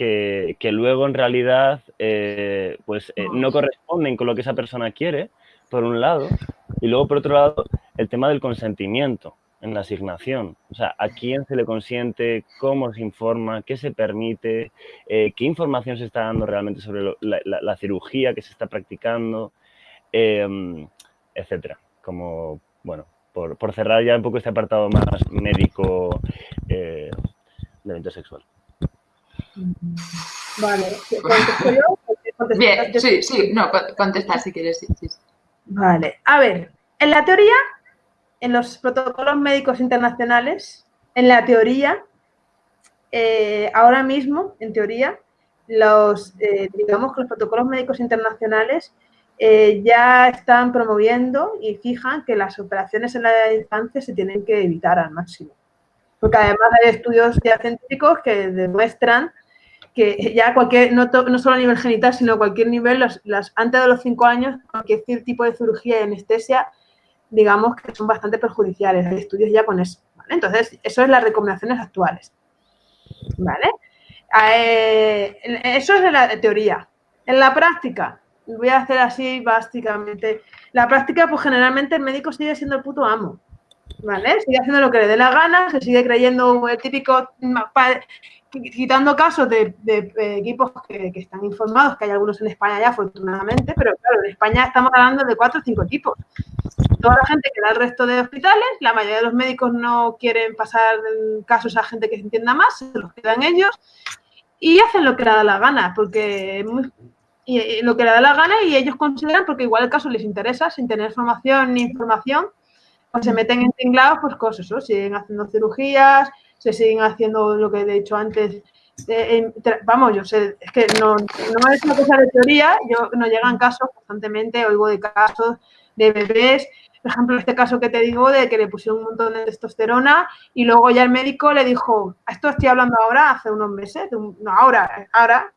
que, luego en realidad eh, pues, eh, no corresponden con lo que esa persona quiere, por un lado, y luego por otro lado el tema del consentimiento en la asignación. O sea, a quién se le consiente, cómo se informa, qué se permite, eh, qué información se está dando realmente sobre la, cirugía que se está practicando, em, etcétera. Como, bueno, por, por, cerrar ya un poco este apartado más médico del intersexual. Vale, Bien, sí, sí, no, contestar si quieres, Vale, a ver, en la teoría, en los protocolos médicos internacionales, en la teoría, eh, ahora mismo, en teoría, los, eh, digamos que los protocolos médicos internacionales eh, ya están promoviendo y fijan que las operaciones en la infancia se tienen que evitar al máximo. Porque además hay estudios ya científicos que demuestran que ya cualquier, no, solo a nivel genital, sino a cualquier nivel, las, antes de los cinco años, cualquier tipo de cirugía y anestesia, digamos que son bastante perjudiciales. Hay estudios ya con eso. Entonces, eso es las recomendaciones actuales. ¿Vale? Eh, eso es de la teoría. En la práctica, voy a hacer así básicamente. La práctica, pues generalmente el médico sigue siendo el puto amo. ¿Vale? Sigue haciendo lo que le dé la gana, se sigue creyendo el típico quitando casos de, equipos que, están informados, que hay algunos en España ya, afortunadamente, pero claro, en España estamos hablando de cuatro o cinco equipos. Toda la gente que da al resto de hospitales, la mayoría de los médicos no quieren pasar casos a gente que se entienda más, se los quedan ellos y hacen lo que le da la gana, porque y, lo que le da la gana y ellos consideran, porque igual el caso les interesa, sin tener formación ni información, pues se meten en tinglados, pues cosas, ¿no? siguen haciendo cirugías, se siguen haciendo lo que he dicho antes. vamos, yo sé, es que no, no es una cosa de teoría, yo no llegan casos constantemente, oigo de casos de bebés, por ejemplo, este caso que te digo de que le pusieron un montón de testosterona y luego ya el médico le dijo, esto estoy hablando ahora, hace unos meses, no, ahora, ahora,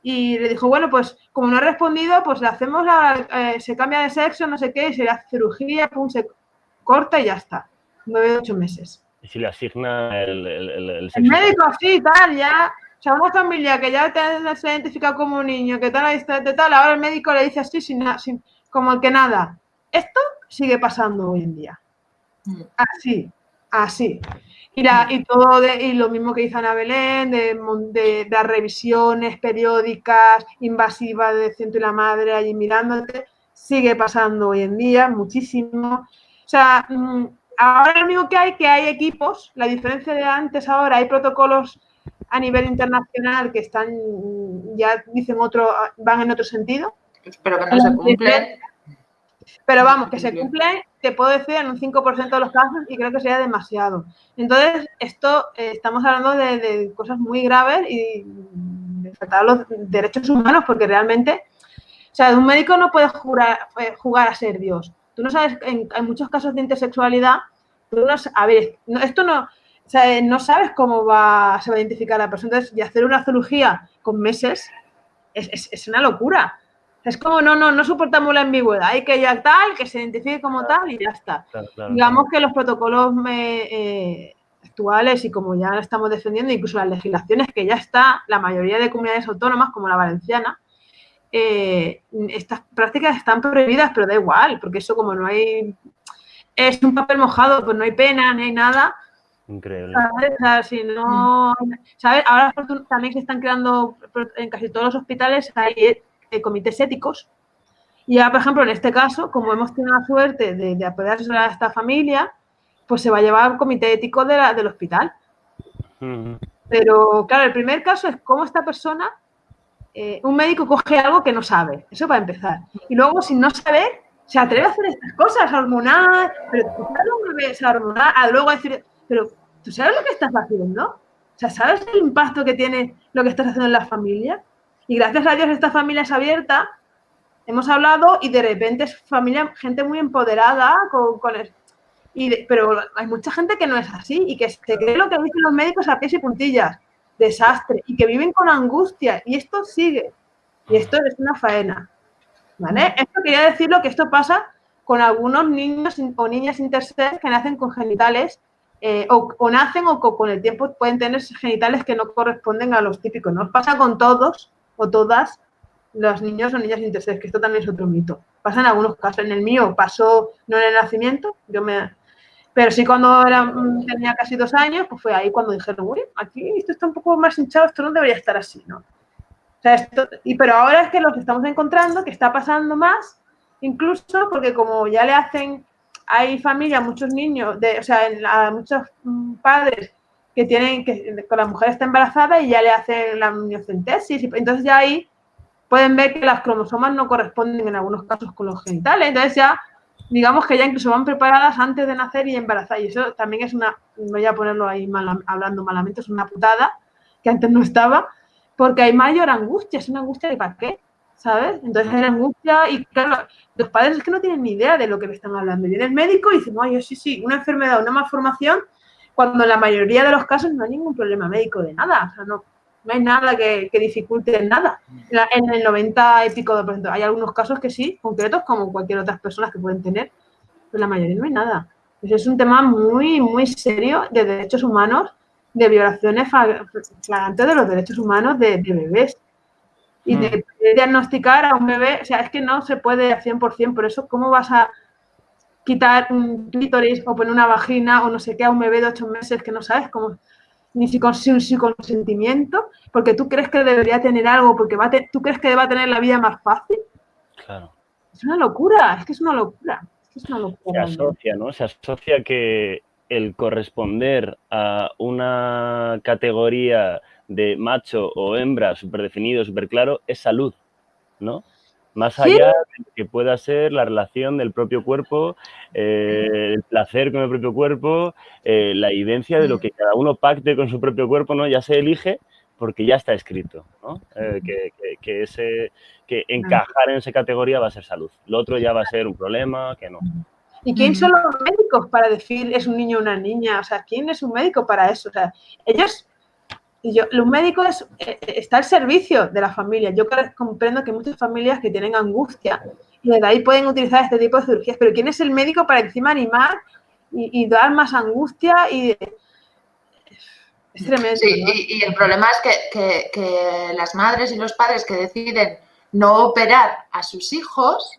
y le dijo, bueno, pues como no ha respondido, pues le hacemos, la, eh, se cambia de sexo, no sé qué, y se le hace cirugía, pum, se corta y ya está, nueve, ocho meses. ¿Y si le asigna el, el, el, sexo? el médico, sí, tal, ya. O sea, una familia que ya te, se identifica como un niño, que tal, de tal, ahora el médico le dice así, sin, sin, como que nada. Esto sigue pasando hoy en día. Mm. Así, así. Y, la, y todo de, y lo mismo que dice Ana Belén, de, de, de revisiones periódicas, invasivas de ciento y la madre allí mirándote, sigue pasando hoy en día muchísimo. O sea, mm, ahora lo único que hay, que hay equipos, la diferencia de antes ahora, hay protocolos a nivel internacional que están, ya dicen otro, van en otro sentido. Pero que no se cumplen. Pero vamos, que se cumplen, te puedo decir, en un 5% de los casos y creo que sería demasiado. Entonces, esto, eh, estamos hablando de, cosas muy graves y de tratar los derechos humanos porque realmente, o sea, un médico no puede jugar, eh, jugar a ser Dios. Tú no sabes, en, muchos casos de intersexualidad, tú no, a ver, esto no, o sea, no sabes cómo va, se va a identificar la persona. Entonces, y hacer una cirugía con meses es, una locura. Es como, no, no, no soportamos la ambigüedad. Hay que ya tal, que se identifique como tal y ya está. Digamos que los protocolos eh, actuales y como ya estamos defendiendo, incluso las legislaciones que ya está, la mayoría de comunidades autónomas, como la valenciana, eh, estas prácticas están prohibidas, pero da igual, porque eso como no hay, es un papel mojado, pues no hay pena, ni hay nada, Increíble. ¿Sabes? O sea, si no, ¿sabes? Ahora también se están creando en casi todos los hospitales hay eh, comités éticos. Y ya, por ejemplo, en este caso, como hemos tenido la suerte de, de apoyar a esta familia, pues se va a llevar al comité ético de la, del hospital. Pero, claro, el primer caso es cómo esta persona, eh, un médico coge algo que no sabe. Eso para empezar. Y luego, sin no saber, se atreve a hacer estas cosas, hormonal, pero tú sabes a luego decir, pero tú sabes lo que estás haciendo. O sea, ¿sabes el impacto que tiene lo que estás haciendo en la familia? Y gracias a Dios esta familia es abierta, hemos hablado y de repente es familia, gente muy empoderada, con, con y pero hay mucha gente que no es así y que se cree lo que dicen los médicos a pies y puntillas. Desastre. Y que viven con angustia. Y esto sigue. Y esto es una faena. ¿Vale? Esto quería decirlo que esto pasa con algunos niños o niñas intersex que nacen con genitales eh, o, nacen o con el tiempo pueden tener genitales que no corresponden a los típicos. No pasa con todos o todas los niños o niñas intersex, que esto también es otro mito. Pasa en algunos casos. En el mío pasó no en el nacimiento, yo me, pero sí cuando era, mm, tenía casi dos años, pues fue ahí cuando dijeron, uy, aquí esto está un poco más hinchado, esto no debería estar así, ¿no? O sea, esto, y, pero ahora es que lo que estamos encontrando, que está pasando más, incluso porque como ya le hacen, hay familias, muchos niños, de, o sea, muchos mm, padres que tienen, que con la mujer está embarazada y ya le hacen la amniocentesis, y entonces ya ahí pueden ver que las cromosomas no corresponden en algunos casos con los genitales, entonces ya digamos que ya incluso van preparadas antes de nacer y embarazar. Y eso también es una, voy a ponerlo ahí hablando malamente, es una putada que antes no estaba, porque hay mayor angustia, es una angustia de para qué, ¿sabes? Entonces hay angustia y claro, los padres es que no tienen ni idea de lo que le están hablando. Viene el médico y dice, no, yo sí, sí, una enfermedad, una malformación, cuando en la mayoría de los casos no hay ningún problema médico de nada, o sea, no, no hay nada que, que dificulte nada. En el 90 y pico, de, hay algunos casos que sí, concretos, como cualquier otras personas que pueden tener, pero la mayoría no hay nada. es un tema muy, muy serio de derechos humanos, de violaciones flagrantes de los derechos humanos de, bebés. Y de, mm. diagnosticar a un bebé, o sea, es que no se puede al 100%, por eso, ¿cómo vas a quitar un clítoris o poner una vagina o no sé qué a un bebé de ocho meses que no sabes cómo ni si con su, consentimiento, porque tú crees que debería tener algo, porque va tú crees que va a tener la vida más fácil. Claro. Es una locura, es que es una locura. Es una locura Se asocia, ¿no? Se asocia que el corresponder a una categoría de macho o hembra súper definido, súper claro, es salud, ¿no? Más allá de que pueda ser la relación del propio cuerpo, eh, el placer con el propio cuerpo, eh, la evidencia de lo que cada uno pacte con su propio cuerpo, ¿no? Ya se elige porque ya está escrito, ¿no? Eh, que, ese, que encajar en esa categoría va a ser salud. Lo otro ya va a ser un problema, que no. ¿Y quién son los médicos para decir es un niño o una niña? O sea, ¿quién es un médico para eso? O sea, ellos y yo, los médicos eh, eh, está al servicio de la familia. Yo comprendo que hay muchas familias que tienen angustia y de ahí pueden utilizar este tipo de cirugías, pero ¿quién es el médico para encima animar y, dar más angustia? Y, es tremendo. Sí, y, el problema es que, las madres y los padres que deciden no operar a sus hijos,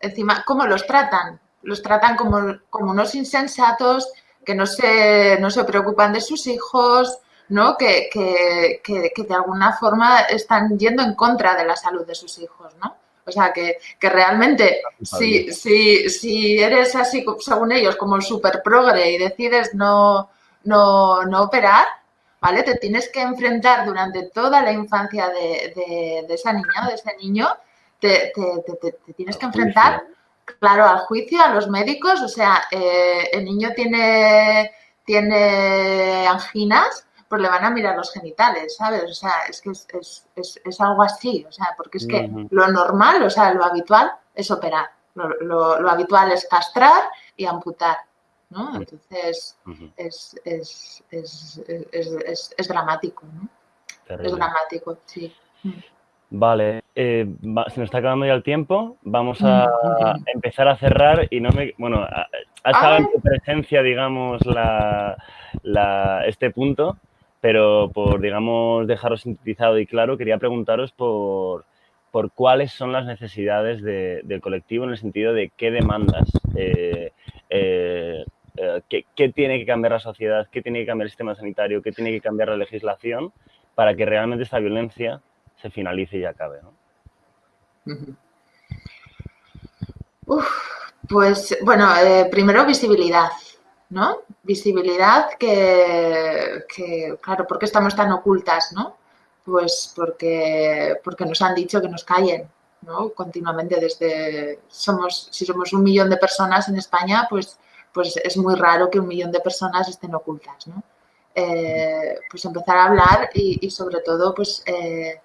encima, ¿cómo los tratan? Los tratan como, como unos insensatos que no se, no se preocupan de sus hijos, ¿no? Que, que, que, de alguna forma están yendo en contra de la salud de sus hijos, ¿no? O sea, que, realmente si, si, si eres así, según ellos, como el super progre y decides no, no, no operar, ¿vale? Te tienes que enfrentar durante toda la infancia de, de, esa niña o de ese niño, te, te, te, tienes que enfrentar, claro, al juicio, a los médicos, o sea, eh, el niño tiene, tiene anginas pues le van a mirar los genitales, ¿sabes? O sea, es que es, algo así, o sea, porque es que lo normal, o sea, lo habitual es operar, lo, habitual es castrar y amputar, ¿no? Entonces, es, dramático, ¿no? Es dramático, sí. Vale, eh, se nos está acabando ya el tiempo. Vamos a empezar a cerrar y no me... Bueno, ha, estado en tu presencia, digamos, la, este punto pero por, digamos, dejaros sintetizado y claro, quería preguntaros por, por cuáles son las necesidades del colectivo en el sentido de qué demandas eh, eh, eh, qué, tiene que cambiar la sociedad, qué tiene que cambiar el sistema sanitario, qué tiene que cambiar la legislación para que realmente esta violencia se finalice y acabe. pues bueno, eh, primero visibilidad, ¿no? Visibilidad que, claro, ¿por qué estamos tan ocultas, no? Pues porque, porque nos han dicho que nos callen, ¿no? Continuamente desde, somos, si somos un millón de personas en España, pues, pues es muy raro que un millón de personas estén ocultas, ¿no? Eh, pues empezar a hablar y, sobre todo, pues eh,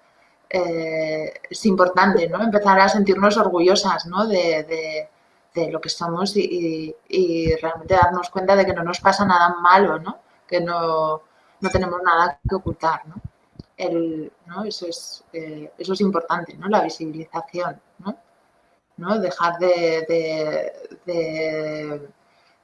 eh, es importante, ¿no? Empezar a sentirnos orgullosas, ¿no? de de lo que somos y, realmente darnos cuenta de que no nos pasa nada malo, ¿no? Que no, tenemos nada que ocultar, ¿no? Eso, es, eh, eso es importante, ¿no? La visibilización, ¿no? Dejar de,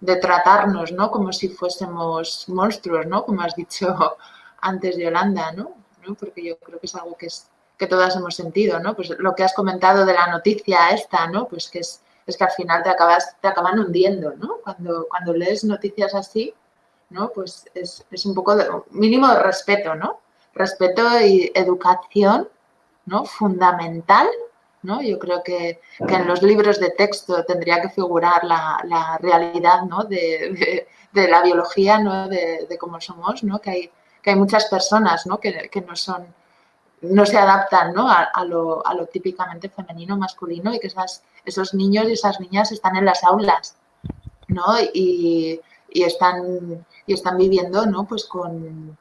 de, tratarnos, ¿no? Como si fuésemos monstruos, ¿no? Como has dicho antes, Yolanda, ¿no? ¿no? Porque yo creo que es algo que, es, que todas hemos sentido, ¿no? Pues lo que has comentado de la noticia esta, ¿no? Pues que es es que al final te, acabas, te acaban hundiendo, ¿no? Cuando, cuando lees noticias así, ¿no? Pues es, un poco de, mínimo de respeto, ¿no? Respeto y educación, ¿no? Fundamental, ¿no? Yo creo que, en los libros de texto tendría que figurar la, realidad, ¿no? De, la biología, ¿no? De, cómo somos, ¿no? Que hay, que hay muchas personas, ¿no? Que, que no son no se adaptan ¿no? A, lo, típicamente femenino, masculino y que esas, esos niños y esas niñas están en las aulas ¿no? y, están, y están viviendo ¿no? pues con,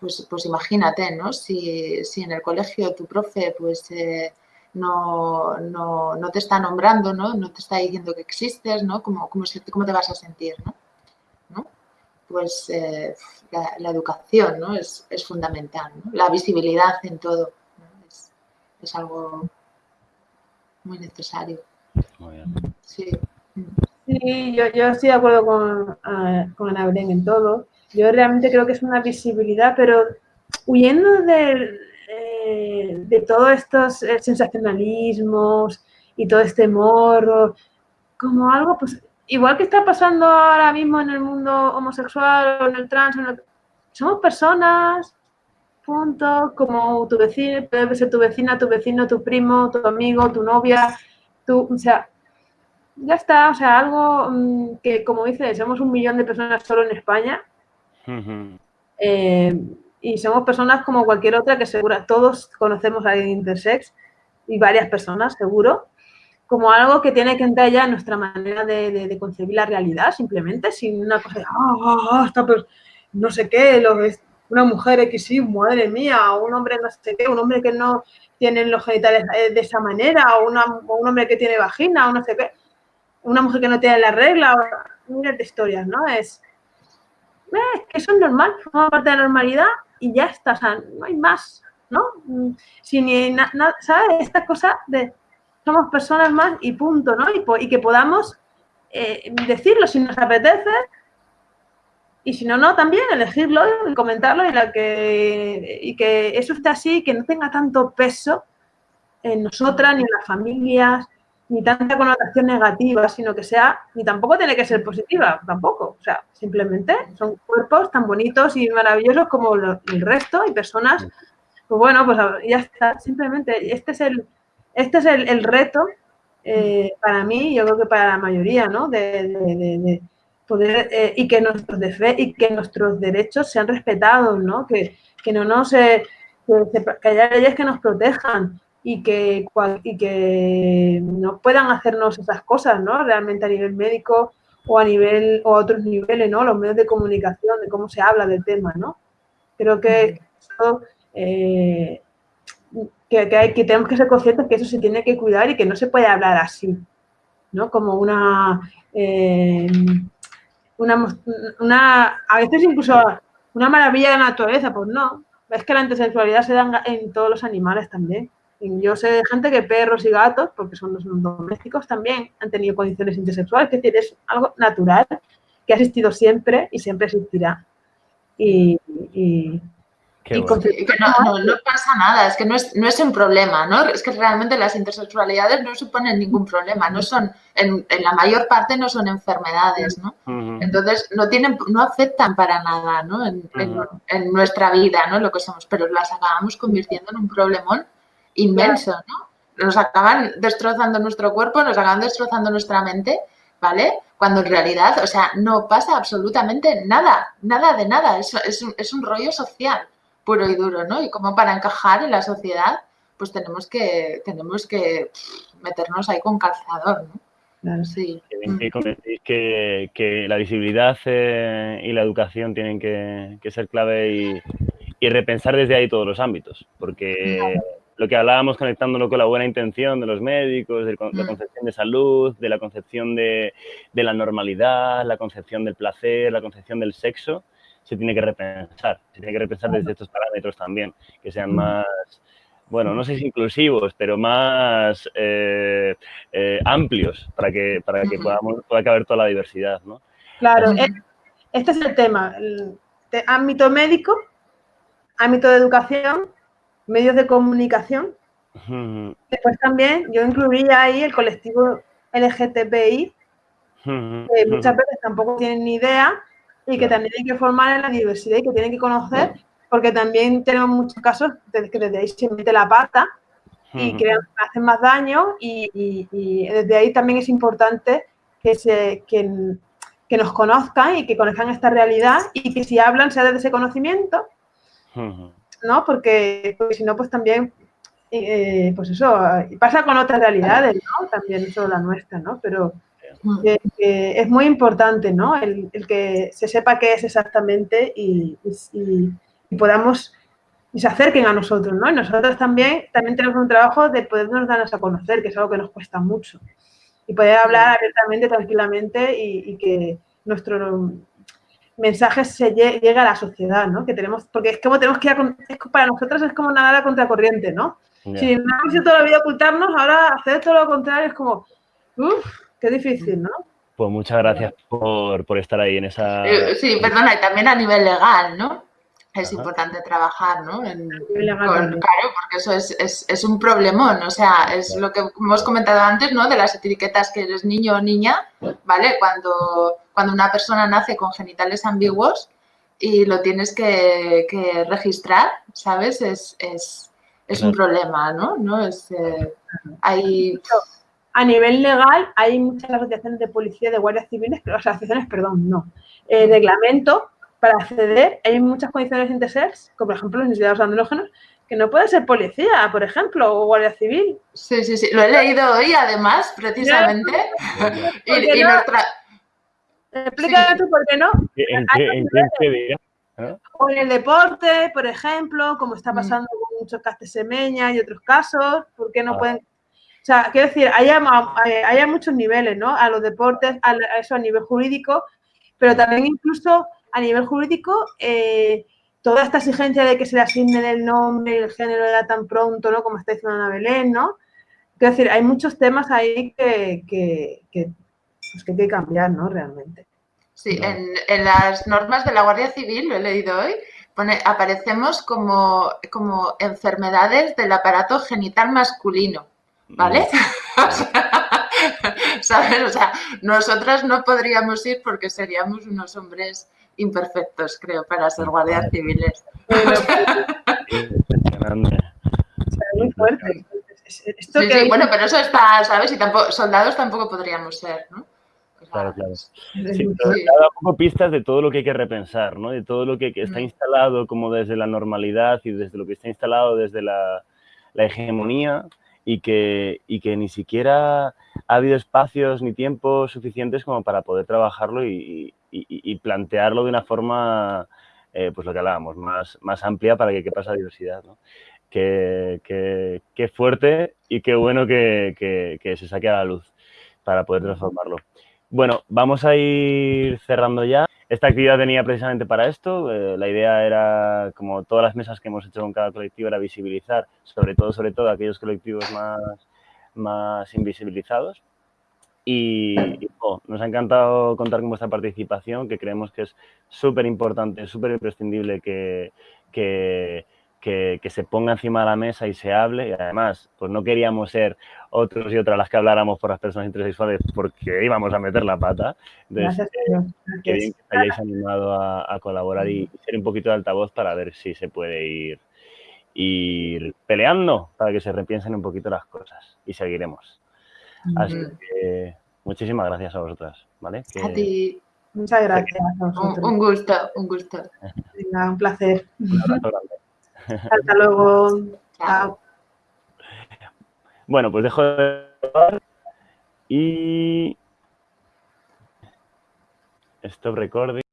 pues, pues imagínate, ¿no? Si, en el colegio tu profe pues eh, no, no, te está nombrando, ¿no? No te está diciendo que existes, ¿no? ¿Cómo, cómo, cómo te vas a sentir, ¿no? Pues eh, la, educación ¿no? es, fundamental, la visibilidad en todo es, algo muy necesario. Sí, yo, estoy de acuerdo con, uh, con Ana Belén en todo. Yo realmente creo que es una visibilidad, pero huyendo de, eh, de todos estos eh, sensacionalismos y todo este morro, como algo, pues igual que está pasando ahora mismo en el mundo homosexual o en el trans, somos personas, punto, como tu vecino, puede ser tu vecina, tu vecino, tu primo, tu amigo, tu novia, tu, o sea, ya está, o sea, algo mm, que, como dices, somos un millón de personas solo en España. Eh, y somos personas como cualquier otra que seguro, todos conocemos a intersex y varias personas, seguro como algo que tiene que entrar ya en nuestra manera de, concebir la realidad, simplemente, sin una cosa de, ah, ah pues, no sé qué, lo, una mujer X, sí, madre mía, o un hombre no sé qué, un hombre que no tiene los genitales de esa manera, o, un hombre que tiene vagina, o no sé qué, una mujer que no tiene la regla, miles de historias, ¿no? Es, eh, que eso es normal, forma parte de la normalidad y ya está, o sea, no hay más, ¿no? Mm, sin nada, ¿sabes? Esta cosa de somos personas más y punto, ¿no? Y, que podamos eh, decirlo si nos apetece y si no, no, también elegirlo y comentarlo y, la que, y que eso esté así, que no tenga tanto peso en nosotras, ni en las familias, ni tanta connotación negativa, sino que sea, ni tampoco tiene que ser positiva, tampoco. O sea, simplemente son cuerpos tan bonitos y maravillosos como el resto y personas, pues bueno, pues ya está, simplemente, este es el, este es el, reto eh, para mí, yo creo que para la mayoría, ¿no? De, poder eh, y que nuestros y que nuestros derechos sean respetados, ¿no? Que, no nos que, haya leyes que nos protejan y que y que no puedan hacernos esas cosas, ¿no? Realmente a nivel médico o a nivel o a otros niveles, ¿no? Los medios de comunicación, de cómo se habla del tema, ¿no? Creo que eso eh, que, hay, que tenemos que ser conscientes que eso se tiene que cuidar y que no se puede hablar así, ¿no? Como una, eh, una, a veces incluso una maravilla de la naturaleza, pues no, es que la intersexualidad se da en todos los animales también. Yo sé de gente que perros y gatos, porque son los domésticos, también han tenido condiciones intersexuales, es decir, es algo natural que ha existido siempre y siempre existirá. Y, y que no, no, pasa nada, es que no es, no es un problema, ¿no? Es que realmente las intersexualidades no suponen ningún problema, no son, en, en la mayor parte no son enfermedades, ¿no? Entonces no tienen, no afectan para nada, ¿no? En, en, nuestra vida, ¿no? Lo que somos, pero las acabamos convirtiendo en un problemón inmenso, ¿no? Nos acaban destrozando nuestro cuerpo, nos acaban destrozando nuestra mente, ¿vale? Cuando en realidad, o sea, no pasa absolutamente nada, nada de nada, es, es, un, es un rollo social puro y duro, ¿no? Y como para encajar en la sociedad, pues tenemos que, tenemos que meternos ahí con calzador, ¿no? Claro. Sí. Que, que, la visibilidad eh, y la educación tienen que, ser clave y, repensar desde ahí todos los ámbitos, porque lo que hablábamos conectándolo con la buena intención de los médicos, de la mm. concepción de salud, de la concepción de, de la normalidad, la concepción del placer, la concepción del sexo, se tiene que repensar, se tiene que repensar desde estos parámetros también, que sean más, bueno, no sé si inclusivos, pero más eh, eh, amplios para que, para que podamos, pueda caber toda la diversidad, ¿no? Claro, eh, este es el tema, el ámbito médico, ámbito de educación, medios de comunicación. Después también yo incluiría ahí el colectivo LGTBI, que muchas veces tampoco tienen ni idea y que también hay que formar en la diversidad y que tienen que conocer, porque también tenemos muchos casos de que desde ahí se mete la pata y que hacen más daño y, desde ahí también es importante que, se, que, nos conozcan y que conozcan esta realidad y que si hablan sea desde ese conocimiento, ¿no? Porque, si no, pues también, eh, pues eso, pasa con otras realidades, ¿no? También solo la nuestra, ¿no? Pero que, es muy importante, ¿no? El, que se sepa qué es exactamente y, podamos y se acerquen a nosotros, ¿no? Y nosotros también, también tenemos un trabajo de podernos darnos a conocer, que es algo que nos cuesta mucho. Y poder hablar abiertamente, tranquilamente y, que nuestro mensaje se llegue, a la sociedad, ¿no? Que tenemos, porque es como tenemos que ir a, para nosotros es como nadar a contracorriente, ¿no? Si no hemos hecho toda la vida ocultarnos, ahora hacer todo lo contrario es como, uff, Qué difícil, ¿no? Pues muchas gracias por, por estar ahí en esa... Eh, sí, perdona, y también a nivel legal, ¿no? Es importante trabajar, ¿no? claro, porque eso es, es, es, un problemón, o sea, es lo que hemos comentado antes, ¿no? De las etiquetas que eres niño o niña, ¿vale? Cuando, cuando una persona nace con genitales ambiguos y lo tienes que, que registrar, ¿sabes? Es, es, es un problema, ¿no? ¿No? Es, eh, hay a nivel legal hay muchas asociaciones de policía, de guardias civiles, pero asociaciones, perdón, no. Eh, reglamento para acceder, hay muchas condiciones intersex, como por ejemplo los necesitados andrógenos, que no puede ser policía, por ejemplo, o guardia civil. Sí, sí, sí, lo he leído hoy además, precisamente. y, nuestra... Explícame tú por qué no. ¿En qué, día? O en el deporte, por ejemplo, como está mm. pasando con muchos castesemeñas y otros casos, ¿por qué no ah. pueden o sea, quiero decir, hay, muchos niveles, ¿no? A los deportes, a, eso a nivel jurídico, pero también incluso a nivel jurídico, eh, toda esta exigencia de que se le asigne el nombre y el género ya tan pronto, ¿no? Como está diciendo Ana Belén, ¿no? Quiero decir, hay muchos temas ahí que, que, que, pues que hay que cambiar, ¿no? Realmente. Sí, en, en, las normas de la Guardia Civil, lo he leído hoy, pone, aparecemos como, como enfermedades del aparato genital masculino. ¿Vale? ¿Sabes? O sea, nosotras no podríamos ir porque seríamos unos hombres imperfectos, creo, para ser guardias civiles. Muy fuerte. sí, bueno, pero eso está, ¿sabes? Y tampoco, soldados tampoco podríamos ser, ¿no? Claro, claro. Sí, poco pistas de todo lo que hay que repensar, ¿no? De todo lo que, está instalado como desde la normalidad y desde lo que está instalado desde la, la hegemonía y que, y que ni siquiera ha habido espacios ni tiempos suficientes como para poder trabajarlo y, y, plantearlo de una forma, eh, pues lo que hablábamos, más, más amplia para que quepa esa diversidad. ¿no? Qué, qué, fuerte y qué bueno que, que, se saque a la luz para poder transformarlo. Bueno, vamos a ir cerrando ya. Esta actividad venía precisamente para esto. Eh, la idea era, como todas las mesas que hemos hecho con cada colectivo, era visibilizar, sobre todo, sobre todo, aquellos colectivos más, más invisibilizados y, Nos ha encantado contar con vuestra participación, que creemos que es súper importante, súper imprescindible que, que, que, se ponga encima de la mesa y se hable. Y además, pues no queríamos ser otros y otras las que habláramos por las personas intersexuales porque íbamos a meter la pata. Entonces, Gracias, eh, que bien que os hayáis animado a, colaborar y, ser un poquito de altavoz para ver si se puede ir, ir peleando para que se repiensen un poquito las cosas y seguiremos. Así que muchísimas gracias a vosotras. ¿vale? a ti. Muchas gracias. Un, gusto, un gusto. un placer. Hasta luego. Chao. Bueno, pues dejo de y stop recording.